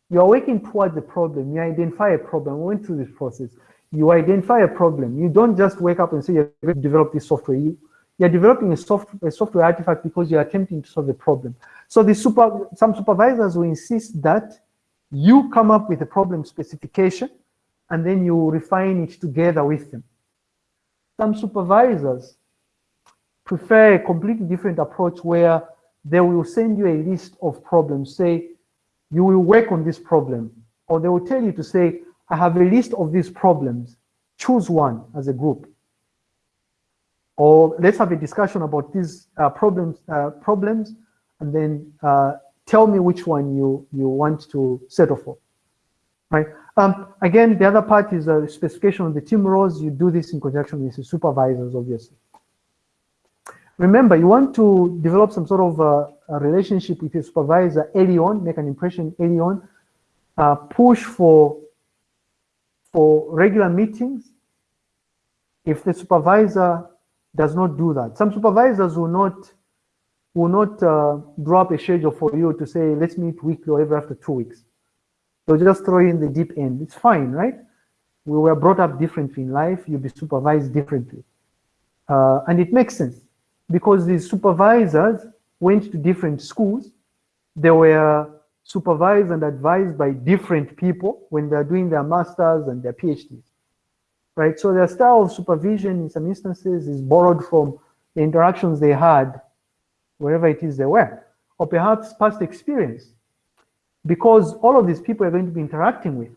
You are working towards the problem. You identify a problem. We went through this process. You identify a problem. You don't just wake up and say you're going develop this software. You, you're developing a, soft, a software artifact because you're attempting to solve a problem. So the super, some supervisors will insist that you come up with a problem specification and then you refine it together with them. Some supervisors prefer a completely different approach where they will send you a list of problems, say, you will work on this problem. Or they will tell you to say, I have a list of these problems. Choose one as a group. Or let's have a discussion about these uh, problems, uh, problems, and then uh, tell me which one you, you want to settle for, right? Um, again, the other part is a specification of the team roles. You do this in conjunction with the supervisors, obviously. Remember, you want to develop some sort of a relationship with your supervisor early on, make an impression early on, uh, push for, for regular meetings. If the supervisor does not do that, some supervisors will not will not uh, draw up a schedule for you to say, let's meet weekly or every after two weeks. They'll just throw you in the deep end. It's fine, right? We were brought up differently in life. You'll be supervised differently. Uh, and it makes sense because these supervisors went to different schools. They were supervised and advised by different people when they're doing their masters and their PhDs, right? So their style of supervision in some instances is borrowed from the interactions they had wherever it is they were, or perhaps past experience, because all of these people are going to be interacting with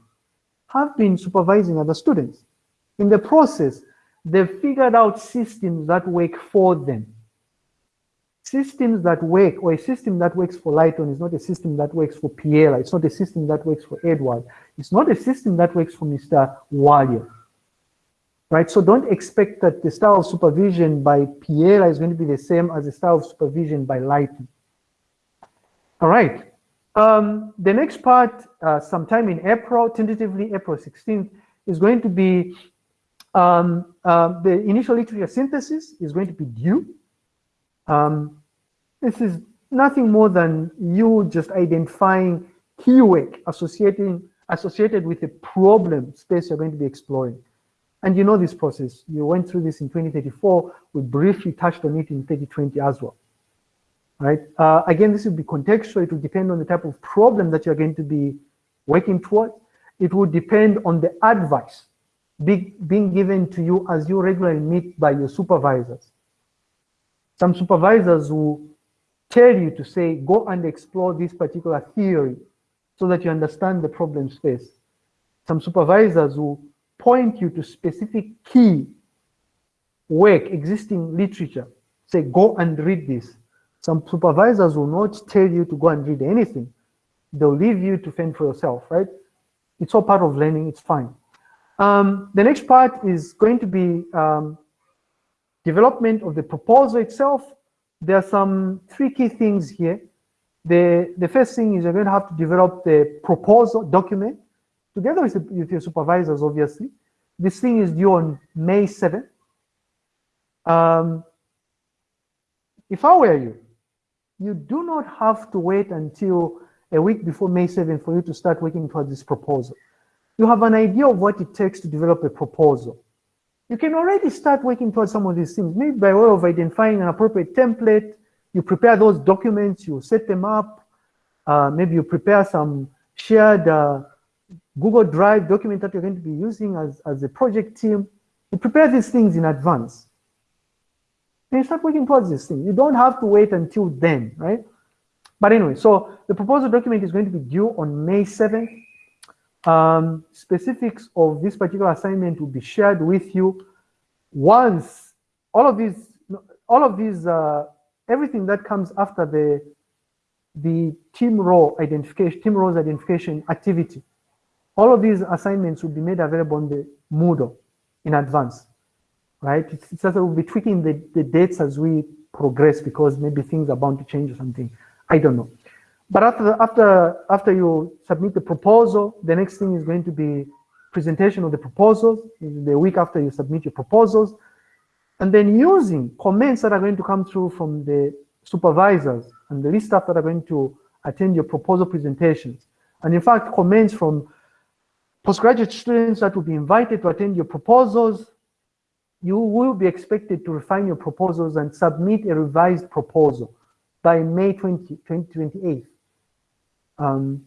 have been supervising other students. In the process, they've figured out systems that work for them. Systems that work, or a system that works for Lighton is not a system that works for Piela. It's not a system that works for Edward. It's not a system that works for Mr. Walia right? So don't expect that the style of supervision by Piela is going to be the same as the style of supervision by Lighton. All right. Um, the next part, uh, sometime in April, tentatively April 16th, is going to be um, uh, the initial literature synthesis is going to be due. Um, this is nothing more than you just identifying keyword associating associated with the problem space you're going to be exploring. And you know this process. You went through this in 2034. We briefly touched on it in 2020 as well. Right? Uh, again, this will be contextual. It will depend on the type of problem that you're going to be working towards. It will depend on the advice be, being given to you as you regularly meet by your supervisors. Some supervisors will tell you to say, go and explore this particular theory so that you understand the problem space. Some supervisors will point you to specific key work, existing literature. Say, go and read this. Some supervisors will not tell you to go and read anything. They'll leave you to fend for yourself, right? It's all part of learning, it's fine. Um, the next part is going to be um, development of the proposal itself. There are some three key things here. The, the first thing is you're going to have to develop the proposal document together with, with your supervisors, obviously. This thing is due on May 7th. Um, if I were you, you do not have to wait until a week before May 7th for you to start working towards this proposal. You have an idea of what it takes to develop a proposal. You can already start working towards some of these things, maybe by way of identifying an appropriate template, you prepare those documents, you set them up, uh, maybe you prepare some shared uh, Google Drive document that you're going to be using as, as a project team. You prepare these things in advance. And you start working towards this thing. You don't have to wait until then, right? But anyway, so the proposal document is going to be due on May 7th. Um, specifics of this particular assignment will be shared with you once all of these, all of these, uh, everything that comes after the the team role identification, team roles identification activity all of these assignments will be made available on the Moodle in advance, right? It's, it's just we'll be tweaking the, the dates as we progress because maybe things are bound to change or something. I don't know. But after, after, after you submit the proposal, the next thing is going to be presentation of the proposals. The week after you submit your proposals, and then using comments that are going to come through from the supervisors and the staff that are going to attend your proposal presentations. And in fact, comments from postgraduate students that will be invited to attend your proposals, you will be expected to refine your proposals and submit a revised proposal by May 20, 2028. Um,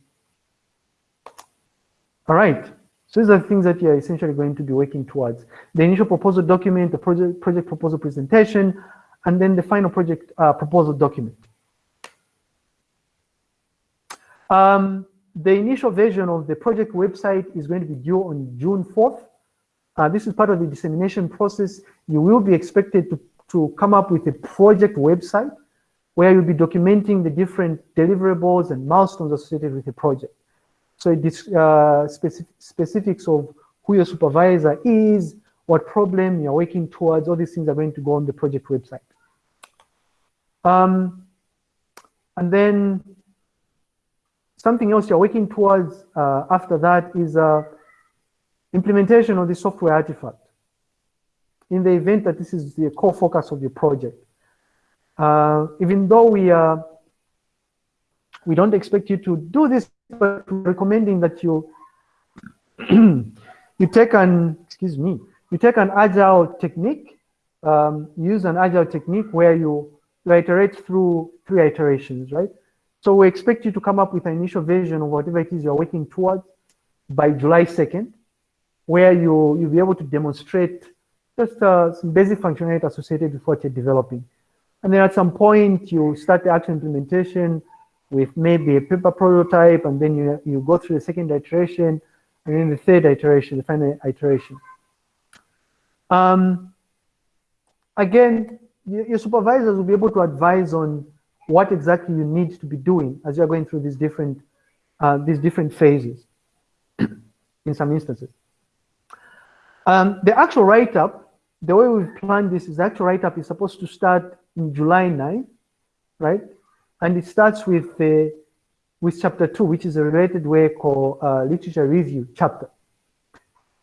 all right, so these are the things that you're essentially going to be working towards. The initial proposal document, the project, project proposal presentation, and then the final project uh, proposal document. Um, the initial version of the project website is going to be due on June 4th. Uh, this is part of the dissemination process. You will be expected to, to come up with a project website where you'll be documenting the different deliverables and milestones associated with the project. So this uh, specific, specifics of who your supervisor is, what problem you're working towards, all these things are going to go on the project website. Um, and then something else you're working towards uh, after that is uh, implementation of the software artifact. In the event that this is the core focus of your project. Uh, even though we uh, we don't expect you to do this, but recommending that you you take an excuse me you take an agile technique, um, use an agile technique where you, you iterate through three iterations, right? So we expect you to come up with an initial version of whatever it is you're working towards by July 2nd, where you, you'll be able to demonstrate just uh, some basic functionality associated with what you're developing. And then at some point, you start the actual implementation with maybe a paper prototype, and then you, you go through the second iteration, and then the third iteration, the final iteration. Um, again, your supervisors will be able to advise on what exactly you need to be doing as you're going through these different uh, these different phases in some instances. Um, the actual write-up, the way we've planned this is the actual write-up is supposed to start in July 9, right? And it starts with the with chapter two, which is a related way called uh, literature review chapter.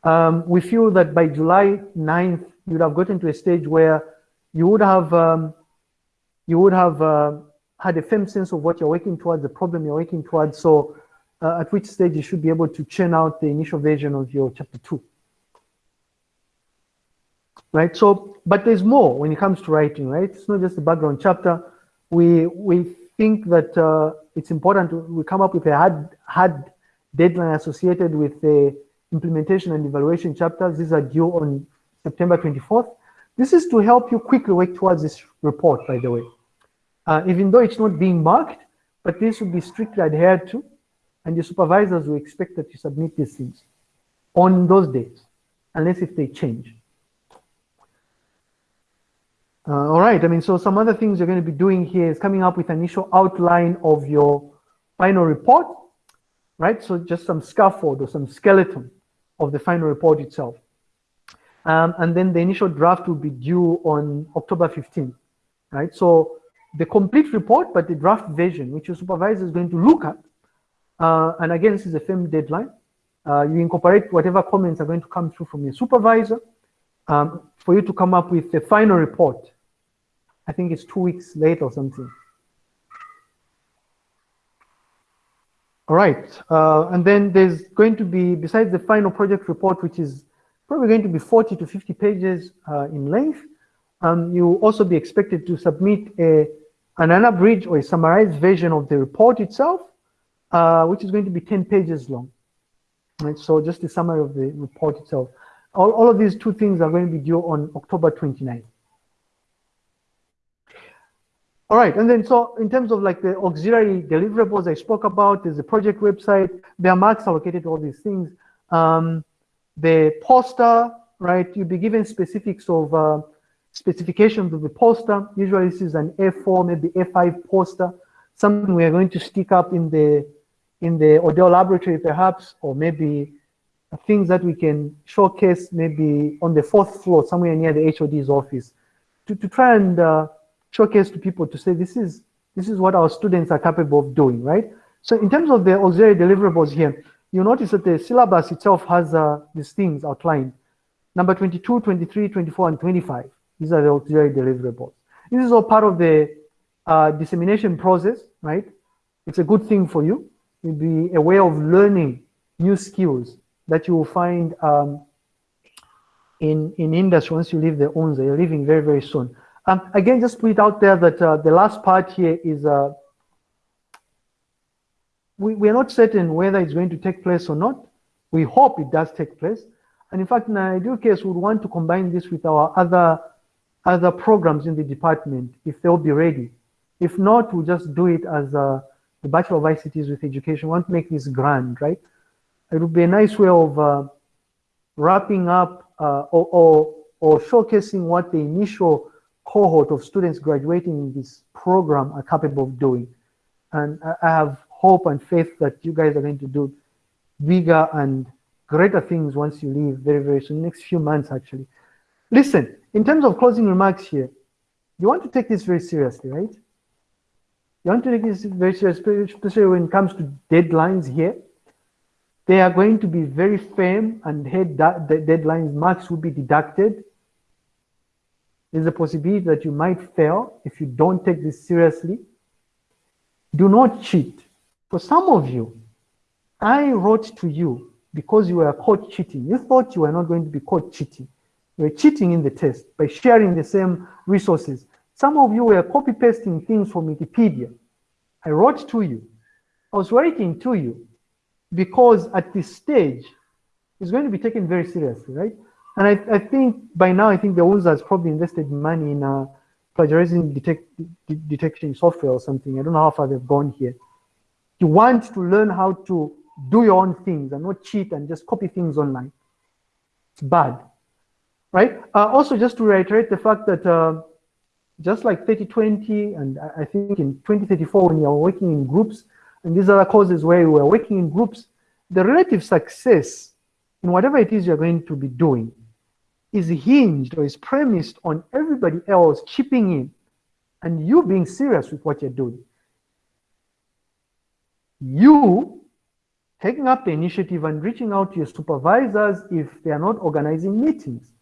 Um, we feel that by July 9th, you would have gotten to a stage where you would have um, you would have uh, had a firm sense of what you're working towards, the problem you're working towards. So uh, at which stage you should be able to churn out the initial version of your chapter two. Right. So, but there's more when it comes to writing, right? It's not just the background chapter. We we think that uh, it's important to we come up with a hard hard deadline associated with the implementation and evaluation chapters. These are due on September 24th. This is to help you quickly work towards this report, by the way. Uh, even though it's not being marked, but this will be strictly adhered to, and the supervisors will expect that you submit these things on those dates, unless if they change. Uh, all right, I mean, so some other things you're going to be doing here is coming up with an initial outline of your final report, right? So just some scaffold or some skeleton of the final report itself. Um, and then the initial draft will be due on October 15th, right? So the complete report, but the draft version, which your supervisor is going to look at. Uh, and again, this is a firm deadline. Uh, you incorporate whatever comments are going to come through from your supervisor um, for you to come up with the final report. I think it's two weeks late or something. All right, uh, and then there's going to be, besides the final project report, which is probably going to be 40 to 50 pages uh, in length, um, you will also be expected to submit a, an unabridged or a summarized version of the report itself, uh, which is going to be 10 pages long. Right, so just a summary of the report itself. All, all of these two things are going to be due on October 29th. All right, and then so in terms of like the auxiliary deliverables I spoke about, there's a project website, there are marks allocated to all these things. Um, the poster, right, you'll be given specifics of uh, specifications of the poster. Usually this is an A4, maybe A5 poster, something we are going to stick up in the in the Odell laboratory perhaps, or maybe things that we can showcase maybe on the fourth floor, somewhere near the HOD's office, to, to try and uh, showcase to people to say this is this is what our students are capable of doing, right? So in terms of the auxiliary deliverables here, you notice that the syllabus itself has uh, these things outlined. Number 22, 23, 24, and 25. These are the auxiliary deliverables. This is all part of the uh, dissemination process, right? It's a good thing for you. It'll be a way of learning new skills that you will find um, in, in industry once you leave the UNZA. You're leaving very, very soon. Um, again, just put it out there that uh, the last part here is uh, we, we are not certain whether it's going to take place or not. We hope it does take place. And in fact, in an ideal case, we would want to combine this with our other, other programs in the department if they'll be ready. If not, we'll just do it as uh, the Bachelor of ICTs with Education. We want to make this grand, right? It would be a nice way of uh, wrapping up uh, or, or, or showcasing what the initial cohort of students graduating in this program are capable of doing. And I have hope and faith that you guys are going to do bigger and greater things once you leave very, very soon, next few months actually. Listen, in terms of closing remarks here, you want to take this very seriously, right? You want to take this very seriously, especially when it comes to deadlines here. They are going to be very firm and head the deadlines, marks will be deducted. There's a possibility that you might fail if you don't take this seriously. Do not cheat. For some of you, I wrote to you because you were caught cheating. You thought you were not going to be caught cheating. You were cheating in the test by sharing the same resources. Some of you were copy pasting things from Wikipedia. I wrote to you. I was writing to you because at this stage, it's going to be taken very seriously, right? And I, I think by now, I think the UNZA has probably invested money in uh, plagiarism detect, detection software or something. I don't know how far they've gone here. You want to learn how to do your own things and not cheat and just copy things online. It's bad, right? Uh, also, just to reiterate the fact that uh, just like 3020 and I think in 2034 when you're working in groups and these other courses where you are working in groups, the relative success in whatever it is you're going to be doing is hinged or is premised on everybody else chipping in and you being serious with what you're doing. You taking up the initiative and reaching out to your supervisors if they are not organizing meetings.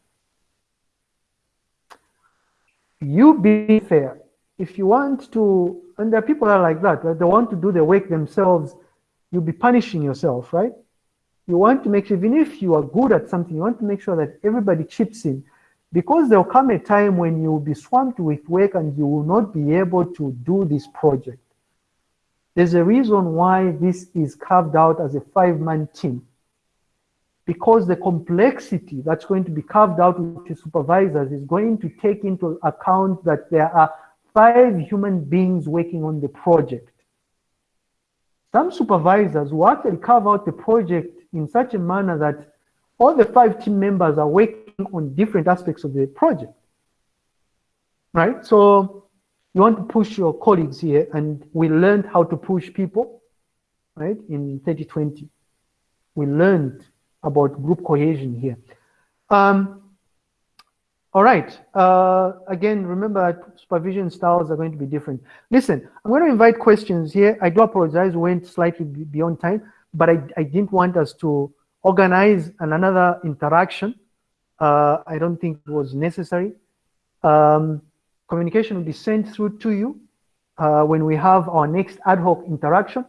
You be fair. If you want to, and there are people that are like that, right? they want to do the work themselves, you'll be punishing yourself, right? You want to make sure, even if you are good at something, you want to make sure that everybody chips in because there'll come a time when you'll be swamped with work and you will not be able to do this project. There's a reason why this is carved out as a five-man team. Because the complexity that's going to be carved out with the supervisors is going to take into account that there are five human beings working on the project. Some supervisors will actually carve out the project in such a manner that all the five team members are working on different aspects of the project. Right? So you want to push your colleagues here, and we learned how to push people, right, in 2020. We learned about group cohesion here. Um, all right. Uh, again, remember supervision styles are going to be different. Listen, I'm going to invite questions here. I do apologize, we went slightly beyond time, but I, I didn't want us to organize an, another interaction. Uh, I don't think it was necessary. Um, communication will be sent through to you uh, when we have our next ad hoc interaction.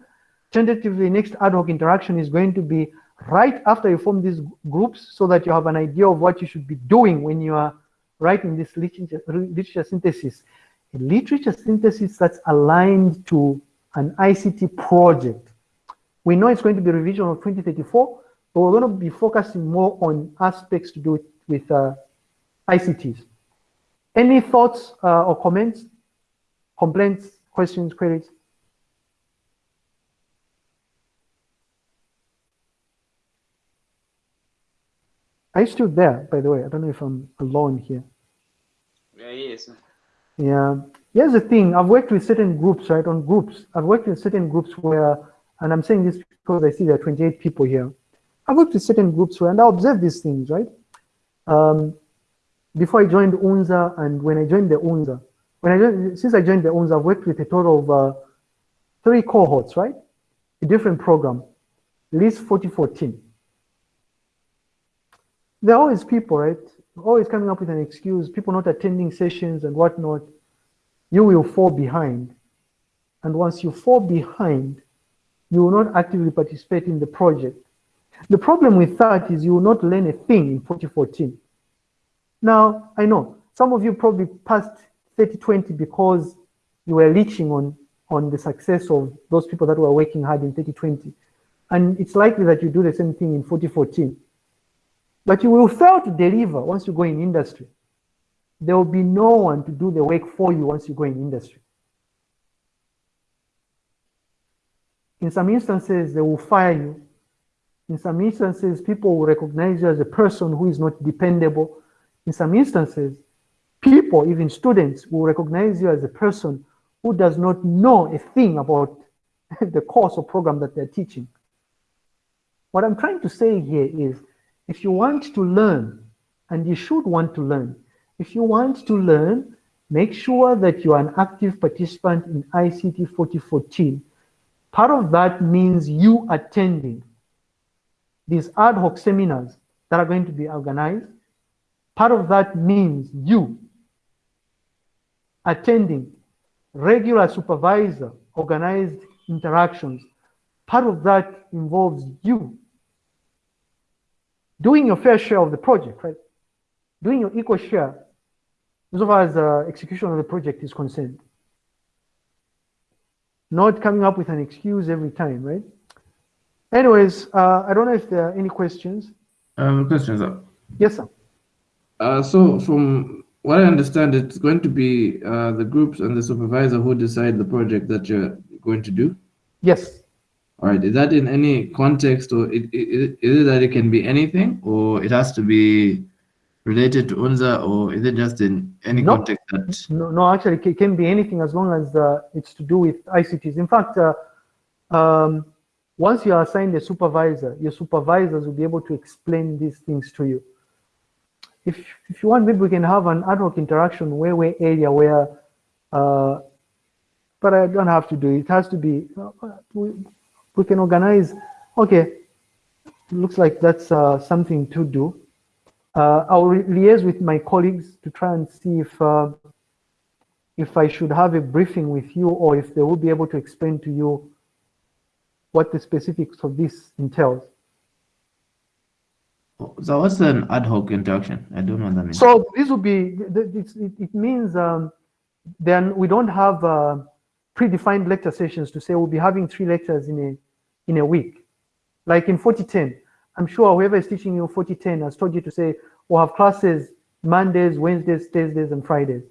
Tentatively, next ad hoc interaction is going to be right after you form these groups so that you have an idea of what you should be doing when you are writing this literature, literature synthesis. A literature synthesis that's aligned to an ICT project. We know it's going to be revision of 2034, but we're going to be focusing more on aspects to do with, with uh, ICTs. Any thoughts uh, or comments, complaints, questions, queries? Are you still there, by the way? I don't know if I'm alone here. Yeah, yes. Yeah. Here's the thing. I've worked with certain groups, right, on groups. I've worked with certain groups where, and I'm saying this because I see there are 28 people here. I've worked with certain groups where, and I observe these things, right? Um, before I joined UNZA and when I joined the UNZA, when I joined, since I joined the UNZA, I've worked with a total of uh, three cohorts, right? A different program, LIS 4014. There are always people, right? always coming up with an excuse, people not attending sessions and whatnot, you will fall behind. And once you fall behind, you will not actively participate in the project. The problem with that is you will not learn a thing in 2014. Now, I know some of you probably passed 3020 because you were leeching on, on the success of those people that were working hard in 3020. And it's likely that you do the same thing in 2014. But you will fail to deliver once you go in industry. There will be no one to do the work for you once you go in industry. In some instances, they will fire you. In some instances, people will recognize you as a person who is not dependable. In some instances, people, even students, will recognize you as a person who does not know a thing about the course or program that they're teaching. What I'm trying to say here is, if you want to learn, and you should want to learn, if you want to learn, make sure that you are an active participant in ICT 4014. Part of that means you attending these ad hoc seminars that are going to be organized. Part of that means you attending regular supervisor organized interactions. Part of that involves you doing your fair share of the project, right? Doing your equal share as far as the execution of the project is concerned. Not coming up with an excuse every time, right? Anyways, uh, I don't know if there are any questions. Um, questions up. Yes, sir. Uh, so from what I understand, it's going to be uh, the groups and the supervisor who decide the project that you're going to do. Yes. All right. Is that in any context, or it, it, is it that it can be anything, or it has to be related to UNZA, or is it just in any No. context that? No, no, actually, it can be anything as long as uh, it's to do with ICTs. In fact, uh, um, once you are assigned a supervisor, your supervisors will be able to explain these things to you. If, if you want, maybe we can have an ad hoc interaction where we area where, uh, but I don't have to do it. It has to be, uh, we, we can organize, okay, looks like that's uh, something to do. Uh, I'll liaise with my colleagues to try and see if uh, if I should have a briefing with you or if they will be able to explain to you what the specifics of this entails. So what's an ad hoc interaction? I don't know what that means. So this will be, th- th- it's- it, it means um, then we don't have uh, predefined lecture sessions to say we'll be having three lectures in a, in a week. Like in 4010, I'm sure whoever is teaching you 4010 has told you to say we'll have classes Mondays, Wednesdays, Thursdays, and Fridays.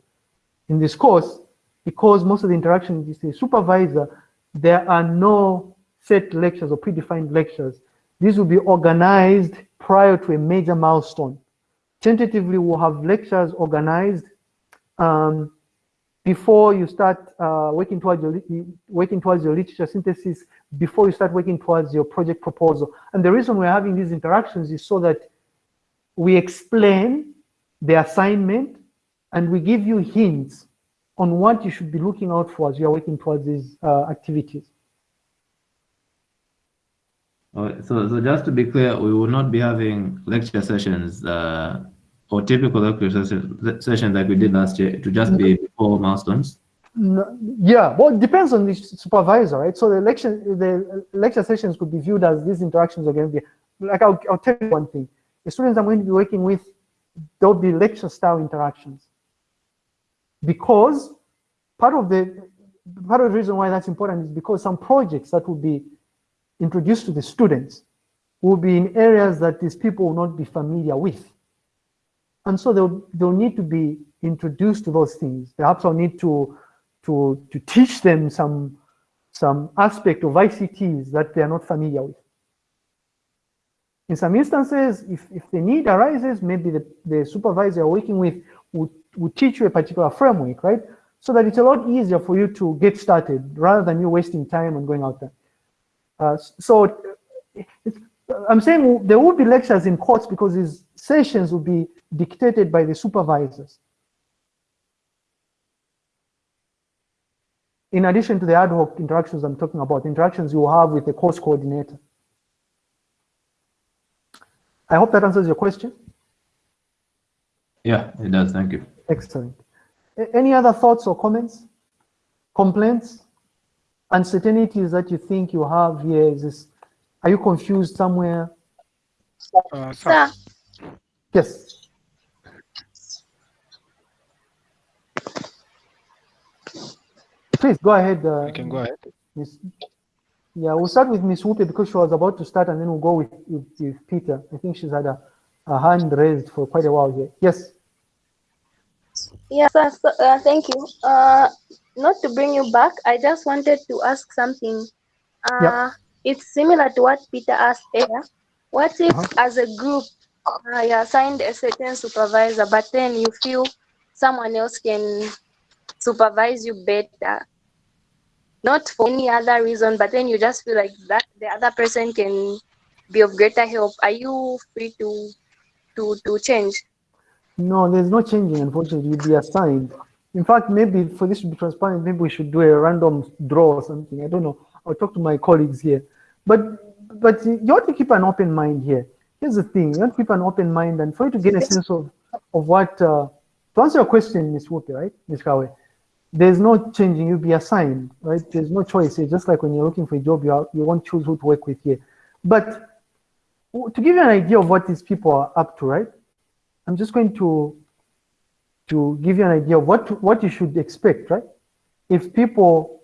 In this course, because most of the interaction is the supervisor, there are no set lectures or predefined lectures. These will be organized prior to a major milestone. Tentatively, we'll have lectures organized um, before you start uh, working towards your working towards your literature synthesis, before you start working towards your project proposal. And the reason we're having these interactions is so that we explain the assignment and we give you hints on what you should be looking out for as you are working towards these uh, activities. So, so just to be clear, we will not be having lecture sessions uh, or typical lecture sessions, sessions like we did last year to just be before milestones. No, yeah, well, it depends on the supervisor, right? So the lecture, the lecture sessions could be viewed as these interactions are going to be, like I'll, I'll tell you one thing. The students I'm going to be working with, there'll be lecture style interactions. Because part of the, part of the reason why that's important is because some projects that will be introduced to the students will be in areas that these people will not be familiar with. And so they'll, they'll need to be introduced to those things. Perhaps I'll need to, to, to teach them some, some aspect of ICTs that they are not familiar with. In some instances, if, if the need arises, maybe the, the supervisor you're working with would, would teach you a particular framework, right? So that it's a lot easier for you to get started rather than you wasting time and going out there. Uh, so I'm saying there will be lectures in courts because these sessions will be dictated by the supervisors. In addition to the ad hoc interactions I'm talking about, interactions you have with the course coordinator. I hope that answers your question. Yeah, it does. Thank you. Excellent. A- Any other thoughts or comments? Complaints? Uncertainties that you think you have here? Is this, are you confused somewhere? Uh, sir, Sir, Yes. Please go ahead. Uh, you can go ahead. Miss. Yeah, we'll start with Miss Whoopi because she was about to start, and then we'll go with, with, with Peter. I think she's had a, a hand raised for quite a while here. Yes. yes, sir, so, uh, thank you. Uh, not to bring you back, I just wanted to ask something. Uh, Yeah. It's similar to what Peter asked earlier. What if, Uh-huh. as a group, uh, you assigned a certain supervisor, but then you feel someone else can supervise you better? Not for any other reason, but then you just feel like that the other person can be of greater help. Are you free to to to change? No, there's no changing, unfortunately. You'll be assigned. In fact, maybe for this to be transparent, maybe we should do a random draw or something. I don't know. I'll talk to my colleagues here. But but you have to keep an open mind here. Here's the thing: you have to keep an open mind, and for you to get a sense of of what uh, to answer your question, Miss Whoopi, right, Miss Kawe, there's no changing. You'll be assigned, right? There's no choice. It's just like when you're looking for a job, you are, you won't choose who to work with here. But to give you an idea of what these people are up to, right? I'm just going to to give you an idea of what what you should expect, right? If people,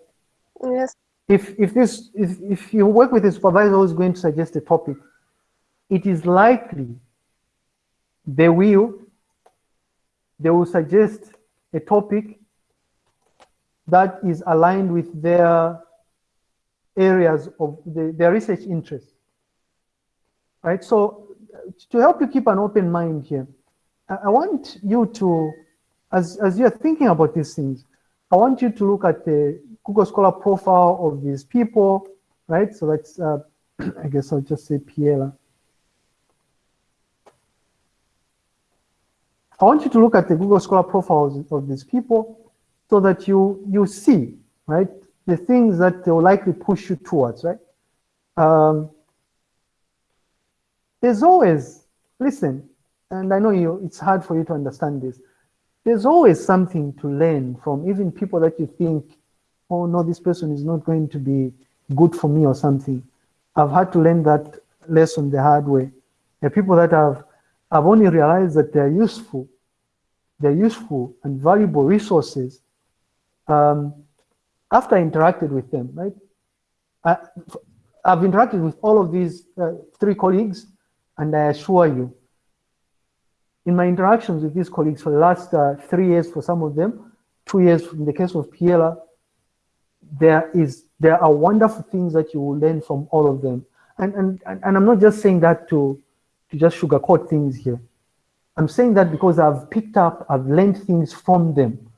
Yes. if if this if, if you work with a supervisor who's going to suggest a topic, it is likely they will they will suggest a topic that is aligned with their areas of the, their research interests. Right? So to help you keep an open mind here, I, I want you to, as, as you're thinking about these things, I want you to look at the Google Scholar profile of these people, right? So that's, uh, I guess I'll just say Piela. I want you to look at the Google Scholar profiles of these people so that you you see, right, the things that they will likely push you towards, right? Um, there's always, listen, and I know you, it's hard for you to understand this. There's always something to learn from even people that you think, oh no, this person is not going to be good for me or something. I've had to learn that lesson the hard way. Are people that have, I've only realized that they're useful. They're useful and valuable resources um, after I interacted with them, right? I, I've interacted with all of these uh, three colleagues, and I assure you, in my interactions with these colleagues for the last uh, three years for some of them, two years in the case of Piela, there is there are wonderful things that you will learn from all of them. And and and I'm not just saying that to to just sugarcoat things here. I'm saying that because I've picked up, I've learned things from them.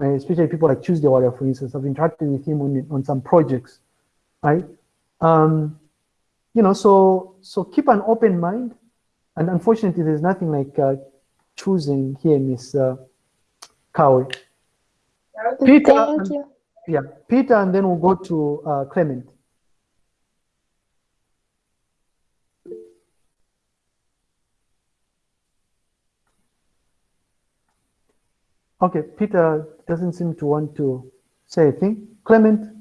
Especially people like Tuesday Warrior, for instance. I've interacted with him on, on some projects, right? Um, you know, so so keep an open mind. And unfortunately, there's nothing like uh, choosing here, Miss uh, Kawe. Peter, Thank and- you. Yeah, Peter, and then we'll go to uh, Clement. Okay, Peter doesn't seem to want to say a thing. Clement?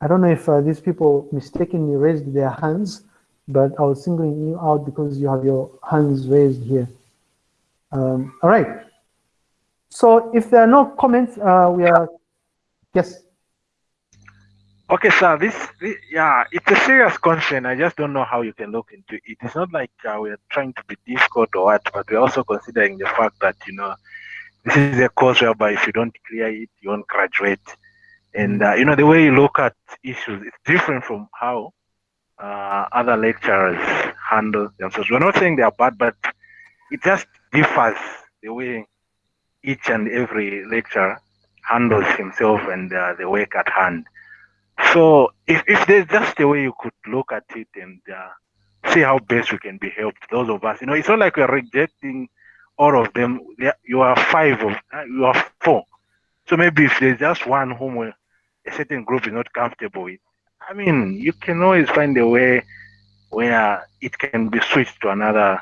I don't know if uh, these people mistakenly raised their hands, but I was singling you out because you have your hands raised here. Um, all right. So if there are no comments, uh, we are, yes. Okay, sir. This, this, yeah, it's a serious concern. I just don't know how you can look into it. It's not like uh, we're trying to be difficult or what, but we're also considering the fact that you know this is a course whereby if you don't clear it, you won't graduate. And uh, you know the way you look at issues is different from how uh, other lecturers handle themselves. We're not saying they are bad, but it just differs the way each and every lecturer handles himself and uh, the work at hand. So if, if there's just a way you could look at it and uh, see how best we can be helped, those of us, you know, it's not like we're rejecting all of them. You are five of, uh, you are four. So maybe if there's just one whom a certain group is not comfortable with, I mean, you can always find a way where it can be switched to another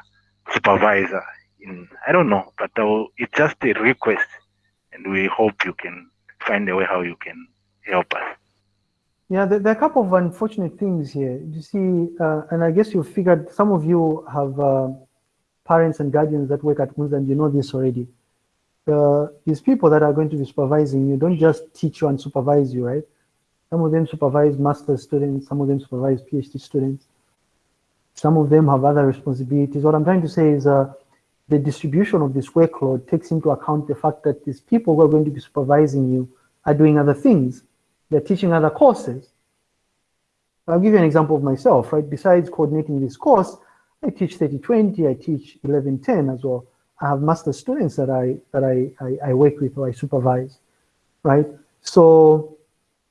supervisor. In I don't know, but it's just a request, and we hope you can find a way how you can help us. Yeah, there, there are a couple of unfortunate things here. You see, uh, and I guess you figured some of you have uh, parents and guardians that work at Munza and you know this already. Uh, these people that are going to be supervising you don't just teach you and supervise you, right? Some of them supervise master's students, some of them supervise PhD students. Some of them have other responsibilities. What I'm trying to say is uh, the distribution of this workload takes into account the fact that these people who are going to be supervising you are doing other things. They're teaching other courses. I'll give you an example of myself, right? Besides coordinating this course, I teach 3020, I teach 1110 as well. I have master students that I that I, I, I work with or I supervise, right? So,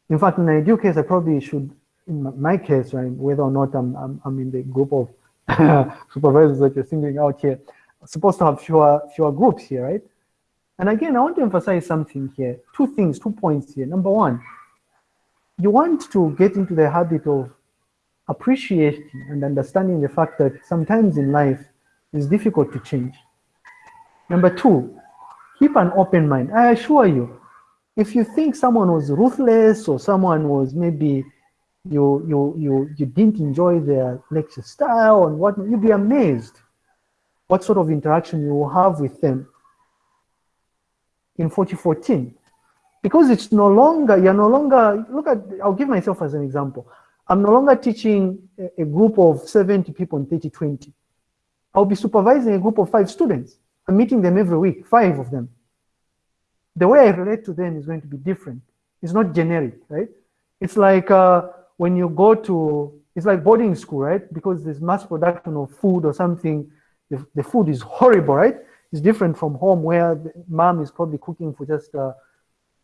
in fact, in the ideal case, I probably should, in my case, right, whether or not I'm, I'm, I'm in the group of supervisors that you're singling out here, I'm supposed to have fewer, fewer groups here, right? And again, I want to emphasize something here. Two things, two points here. Number one, you want to get into the habit of appreciating and understanding the fact that sometimes in life it's difficult to change. Number two, keep an open mind. I assure you, if you think someone was ruthless or someone was maybe you you you you didn't enjoy their lecture style and what you'd be amazed what sort of interaction you will have with them in 2014 because it's no longer you're no longer look at i'll give myself as an example. I'm no longer teaching a, group of 70 people in 30 20 i'll be supervising a group of five students. I'm meeting them every week five of them. The way i relate to them is going to be different. It's not generic right? It's like uh, when you go to it's like boarding school right? Because there's mass production of food or something the, the food is horrible right? It's different from home where mom is probably cooking for just uh,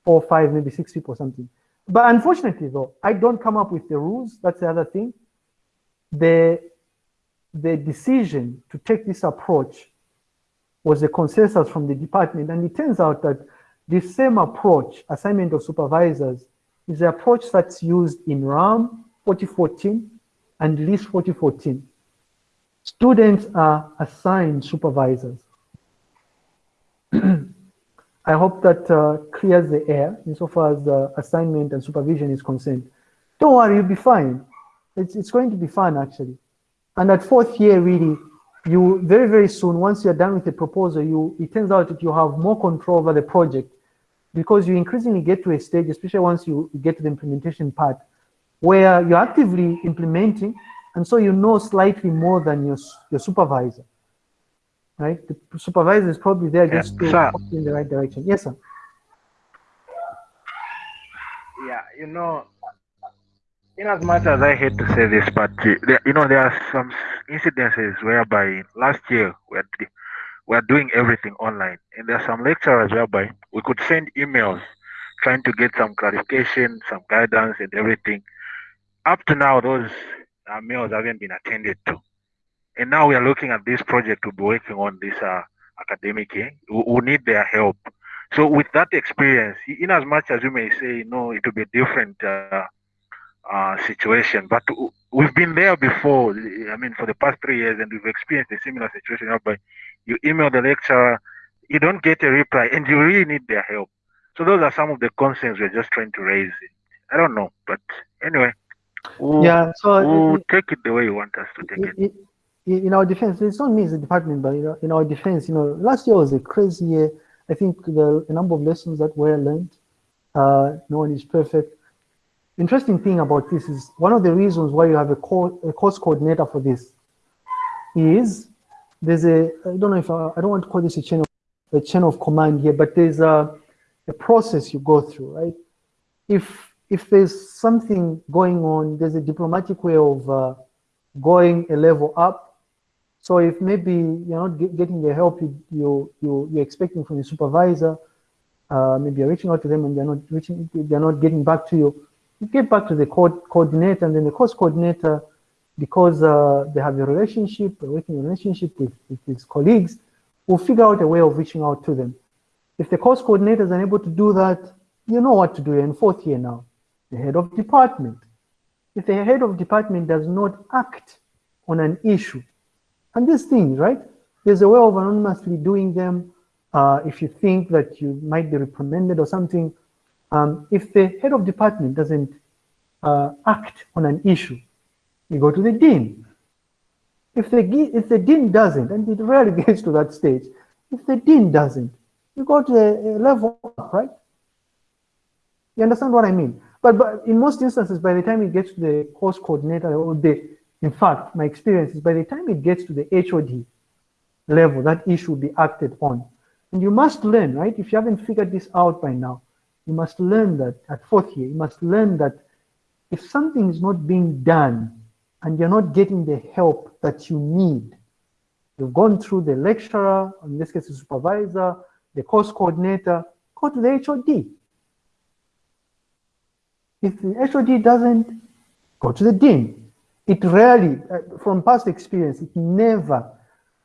four, five, maybe six people something. But unfortunately, though, I don't come up with the rules. That's the other thing. The, the decision to take this approach was a consensus from the department. And it turns out that this same approach, assignment of supervisors, is the approach that's used in RAM 4014 and LIS 4014. Students are assigned supervisors. I hope that uh, clears the air insofar as the assignment and supervision is concerned. Don't worry, you'll be fine. It's, it's going to be fun, actually. And at fourth year, really, you very, very soon, once you're done with the proposal, you it turns out that you have more control over the project because you increasingly get to a stage, especially once you get to the implementation part, where you're actively implementing, and so you know slightly more than your, your supervisor right? The supervisor is probably there just to sir. point in the right direction. Yes, sir. Yeah, you know, in as much as I hate to say this, but uh, you know, there are some incidences whereby last year we are, we are doing everything online, and there are some lecturers whereby we could send emails trying to get some clarification, some guidance, and everything. Up to now, those uh, mails haven't been attended to. And now we are looking at this project to be working on this uh, academic year. We, we need their help. So with that experience, in as much as you may say, no, it will be a different uh, uh, situation, but we've been there before. I mean, for the past three years, and we've experienced a similar situation whereby you email the lecturer, you don't get a reply, and you really need their help. So those are some of the concerns we're just trying to raise. I don't know, but anyway, we'll, yeah, so we'll it, take it the way you want us to take it, it. In our defense, it's not me as a department, but you know, in our defense, you know, last year was a crazy year. I think the, the number of lessons that were learned, uh, no one is perfect. Interesting thing about this is one of the reasons why you have a, co a course coordinator for this is there's a, I don't know if I, I don't want to call this a chain of, a chain of command here, but there's a, a process you go through, right? If, if there's something going on, there's a diplomatic way of uh, going a level up so if maybe you're not get, getting the help you, you, you, you're expecting from your supervisor, uh, maybe you're reaching out to them and they're not reaching, they're not getting back to you, you get back to the co coordinator and then the course coordinator, because uh, they have a relationship, a working relationship with, with his colleagues, will figure out a way of reaching out to them. If the course coordinator is unable to do that, you know what to do. You're in fourth year now, the head of department. If the head of department does not act on an issue. And these things, right? There's a way of anonymously doing them. Uh, if you think that you might be reprimanded or something, um, if the head of department doesn't uh, act on an issue, you go to the dean. If the, if the dean doesn't, and it rarely gets to that stage, if the dean doesn't, you go to a, level up, right? You understand what I mean? But, but in most instances, by the time it gets to the course coordinator or the, in fact, my experience is by the time it gets to the HOD level, that issue will be acted on. And you must learn, right? If you haven't figured this out by now, you must learn that at fourth year, you must learn that if something is not being done and you're not getting the help that you need, you've gone through the lecturer, in this case the supervisor, the course coordinator, go to the HOD. If the HOD doesn't, go to the dean. It rarely, uh, from past experience, it never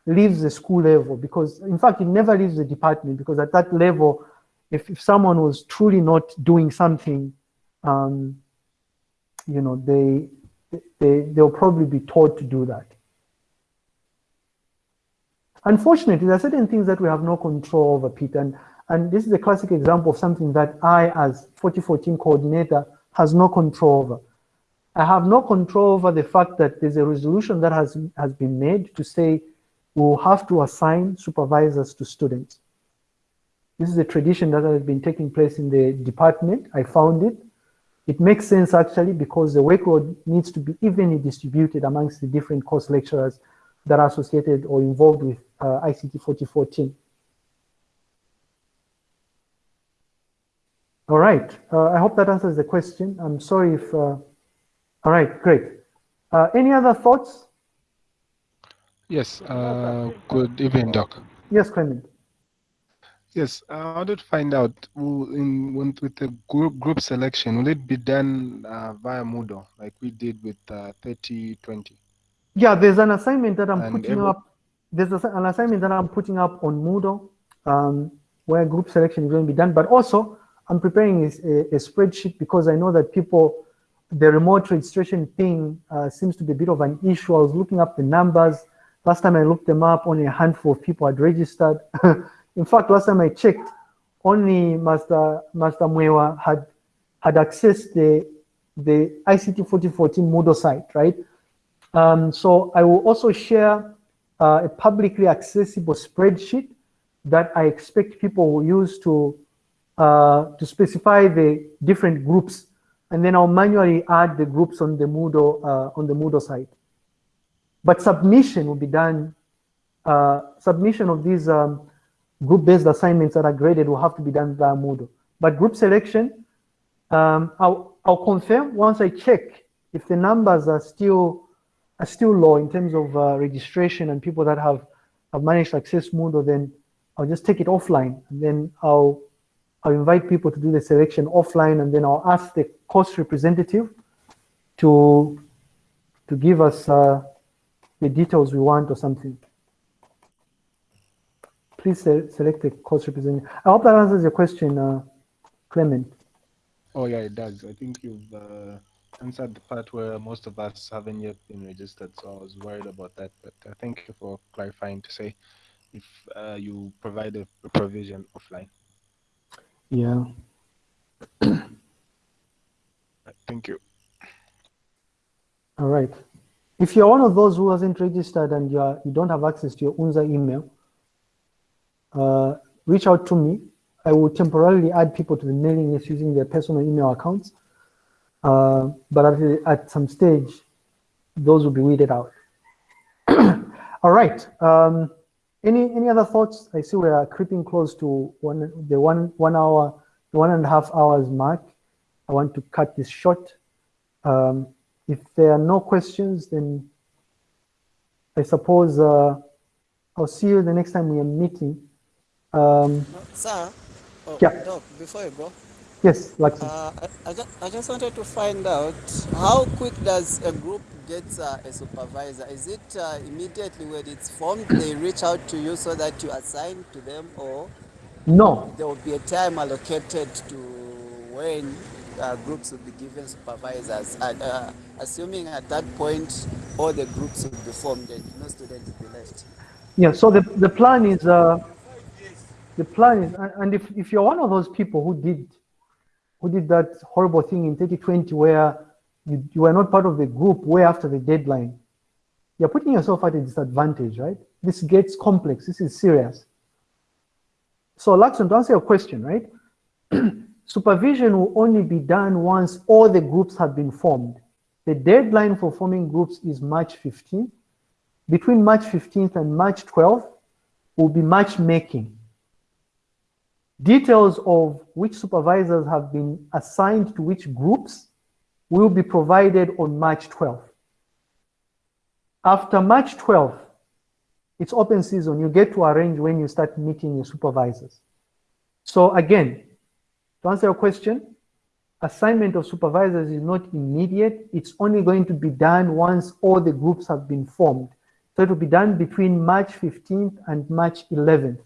leaves the school level because, in fact, it never leaves the department because at that level, if, if someone was truly not doing something, um, you know, they, they, they'll probably be taught to do that. Unfortunately, there are certain things that we have no control over, Peter, and, and this is a classic example of something that I, as 4014 coordinator, has no control over. I have no control over the fact that there's a resolution that has, has been made to say we'll have to assign supervisors to students. This is a tradition that has been taking place in the department. I found it. It makes sense actually because the workload needs to be evenly distributed amongst the different course lecturers that are associated or involved with uh, ICT 4014. All right, uh, I hope that answers the question. I'm sorry if, uh, all right, great. Uh, any other thoughts? Yes, uh, good evening, Doc. Yes, Clement. Yes, I wanted to find out in with the group group selection, will it be done uh, via Moodle like we did with uh, 3020? Yeah, there's an assignment that I'm and putting every... up. There's an assignment that I'm putting up on Moodle um, where group selection is going to be done. But also, I'm preparing a, a, spreadsheet because I know that people, the remote registration thing uh, seems to be a bit of an issue. I was looking up the numbers. Last time I looked them up, only a handful of people had registered. In fact, last time I checked, only Master Master Mwewa had had accessed the the ICT 4014 Moodle site, right? Um, so I will also share uh, a publicly accessible spreadsheet that I expect people will use to uh, to specify the different groups, and then I'll manually add the groups on the Moodle uh, on the Moodle site. But submission will be done. Uh, submission of these um, group-based assignments that are graded will have to be done via Moodle. But group selection, um, I'll, I'll confirm once I check if the numbers are still are still low in terms of uh, registration and people that have, have managed to access Moodle, then I'll just take it offline and then I'll I'll invite people to do the selection offline and then I'll ask the course representative to to give us uh, the details we want or something please select the course representative. I hope that answers your question, uh, Clement. Oh yeah, it does. I think you've uh, answered the part where most of us haven't yet been registered, so I was worried about that. But uh, thank you for clarifying to say if uh, you provide a provision offline. Yeah. thank you. All right. If you're one of those who hasn't registered and you, are, you don't have access to your UNZA email, uh, reach out to me. I will temporarily add people to the mailing list using their personal email accounts. Uh, but at, at, some stage, those will be weeded out. All right. Um, any any other thoughts? I see we are creeping close to one the one one hour, one and a half hours mark. I want to cut this short. Um, if there are no questions, then I suppose uh, I'll see you the next time we are meeting. Um, Sir, oh, yeah. Doc, before you go. Yes, like uh, I, I, just, I just wanted to find out how quick does a group get uh, a supervisor? Is it uh, immediately when it's formed, they reach out to you so that you assign to them, or no? There will be a time allocated to when uh, groups will be given supervisors. And, uh, assuming at that point all the groups will be formed and no students will be left. Yeah, so the, the plan is, uh, the plan is, and- and if, if you're one of those people who did, who did that horrible thing in 2020 where you, you were not part of the group way after the deadline, you're putting yourself at a disadvantage, right? This gets complex, this is serious. So Laxon, to answer your question, right? Supervision will only be done once all the groups have been formed. The deadline for forming groups is March 15th. Between March 15th and March 12th will be matchmaking. Details of which supervisors have been assigned to which groups will be provided on March 12th. After March 12th, it's open season. You get to arrange when you start meeting your supervisors. So again, to answer your question, assignment of supervisors is not immediate. It's only going to be done once all the groups have been formed. So it will be done between March 15th and March 11th.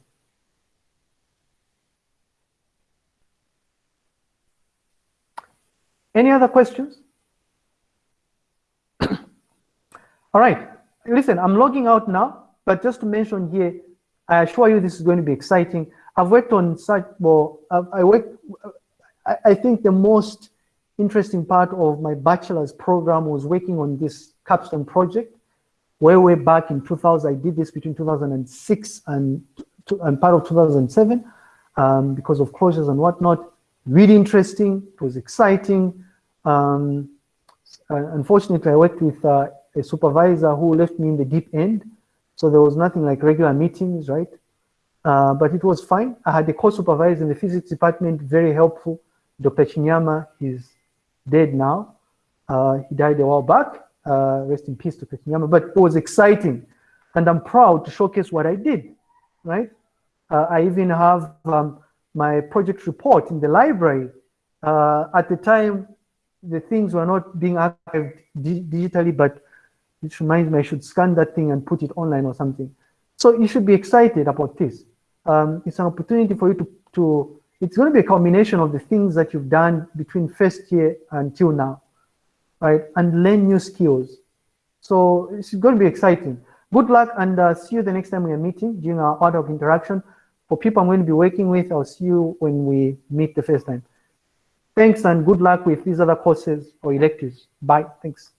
Any other questions? All right, listen, I'm logging out now, but just to mention here, I assure you this is going to be exciting. I've worked on such, well, I, work, I, I think the most interesting part of my bachelor's program was working on this capstone project way, way back in 2000. I did this between 2006 and, and part of 2007 um, because of closures and whatnot. Really interesting. It was exciting. Um, unfortunately, I worked with uh, a supervisor who left me in the deep end. So there was nothing like regular meetings, right? Uh, but it was fine. I had a co-supervisor in the physics department, very helpful. Dr. Chinyama he's dead now. Uh, he died a while back. Uh, rest in peace, Dr. Chinyama. But it was exciting. And I'm proud to showcase what I did, right? Uh, I even have um, my project report in the library. Uh, at the time, the things were not being archived di digitally, but it reminds me I should scan that thing and put it online or something. So you should be excited about this. Um, it's an opportunity for you to, to, it's going to be a combination of the things that you've done between first year until now, right? And learn new skills. So it's going to be exciting. Good luck and uh, see you the next time we are meeting during our ad hoc interaction. For people I'm going to be working with, I'll see you when we meet the first time. Thanks and good luck with these other courses or electives. Bye. Thanks.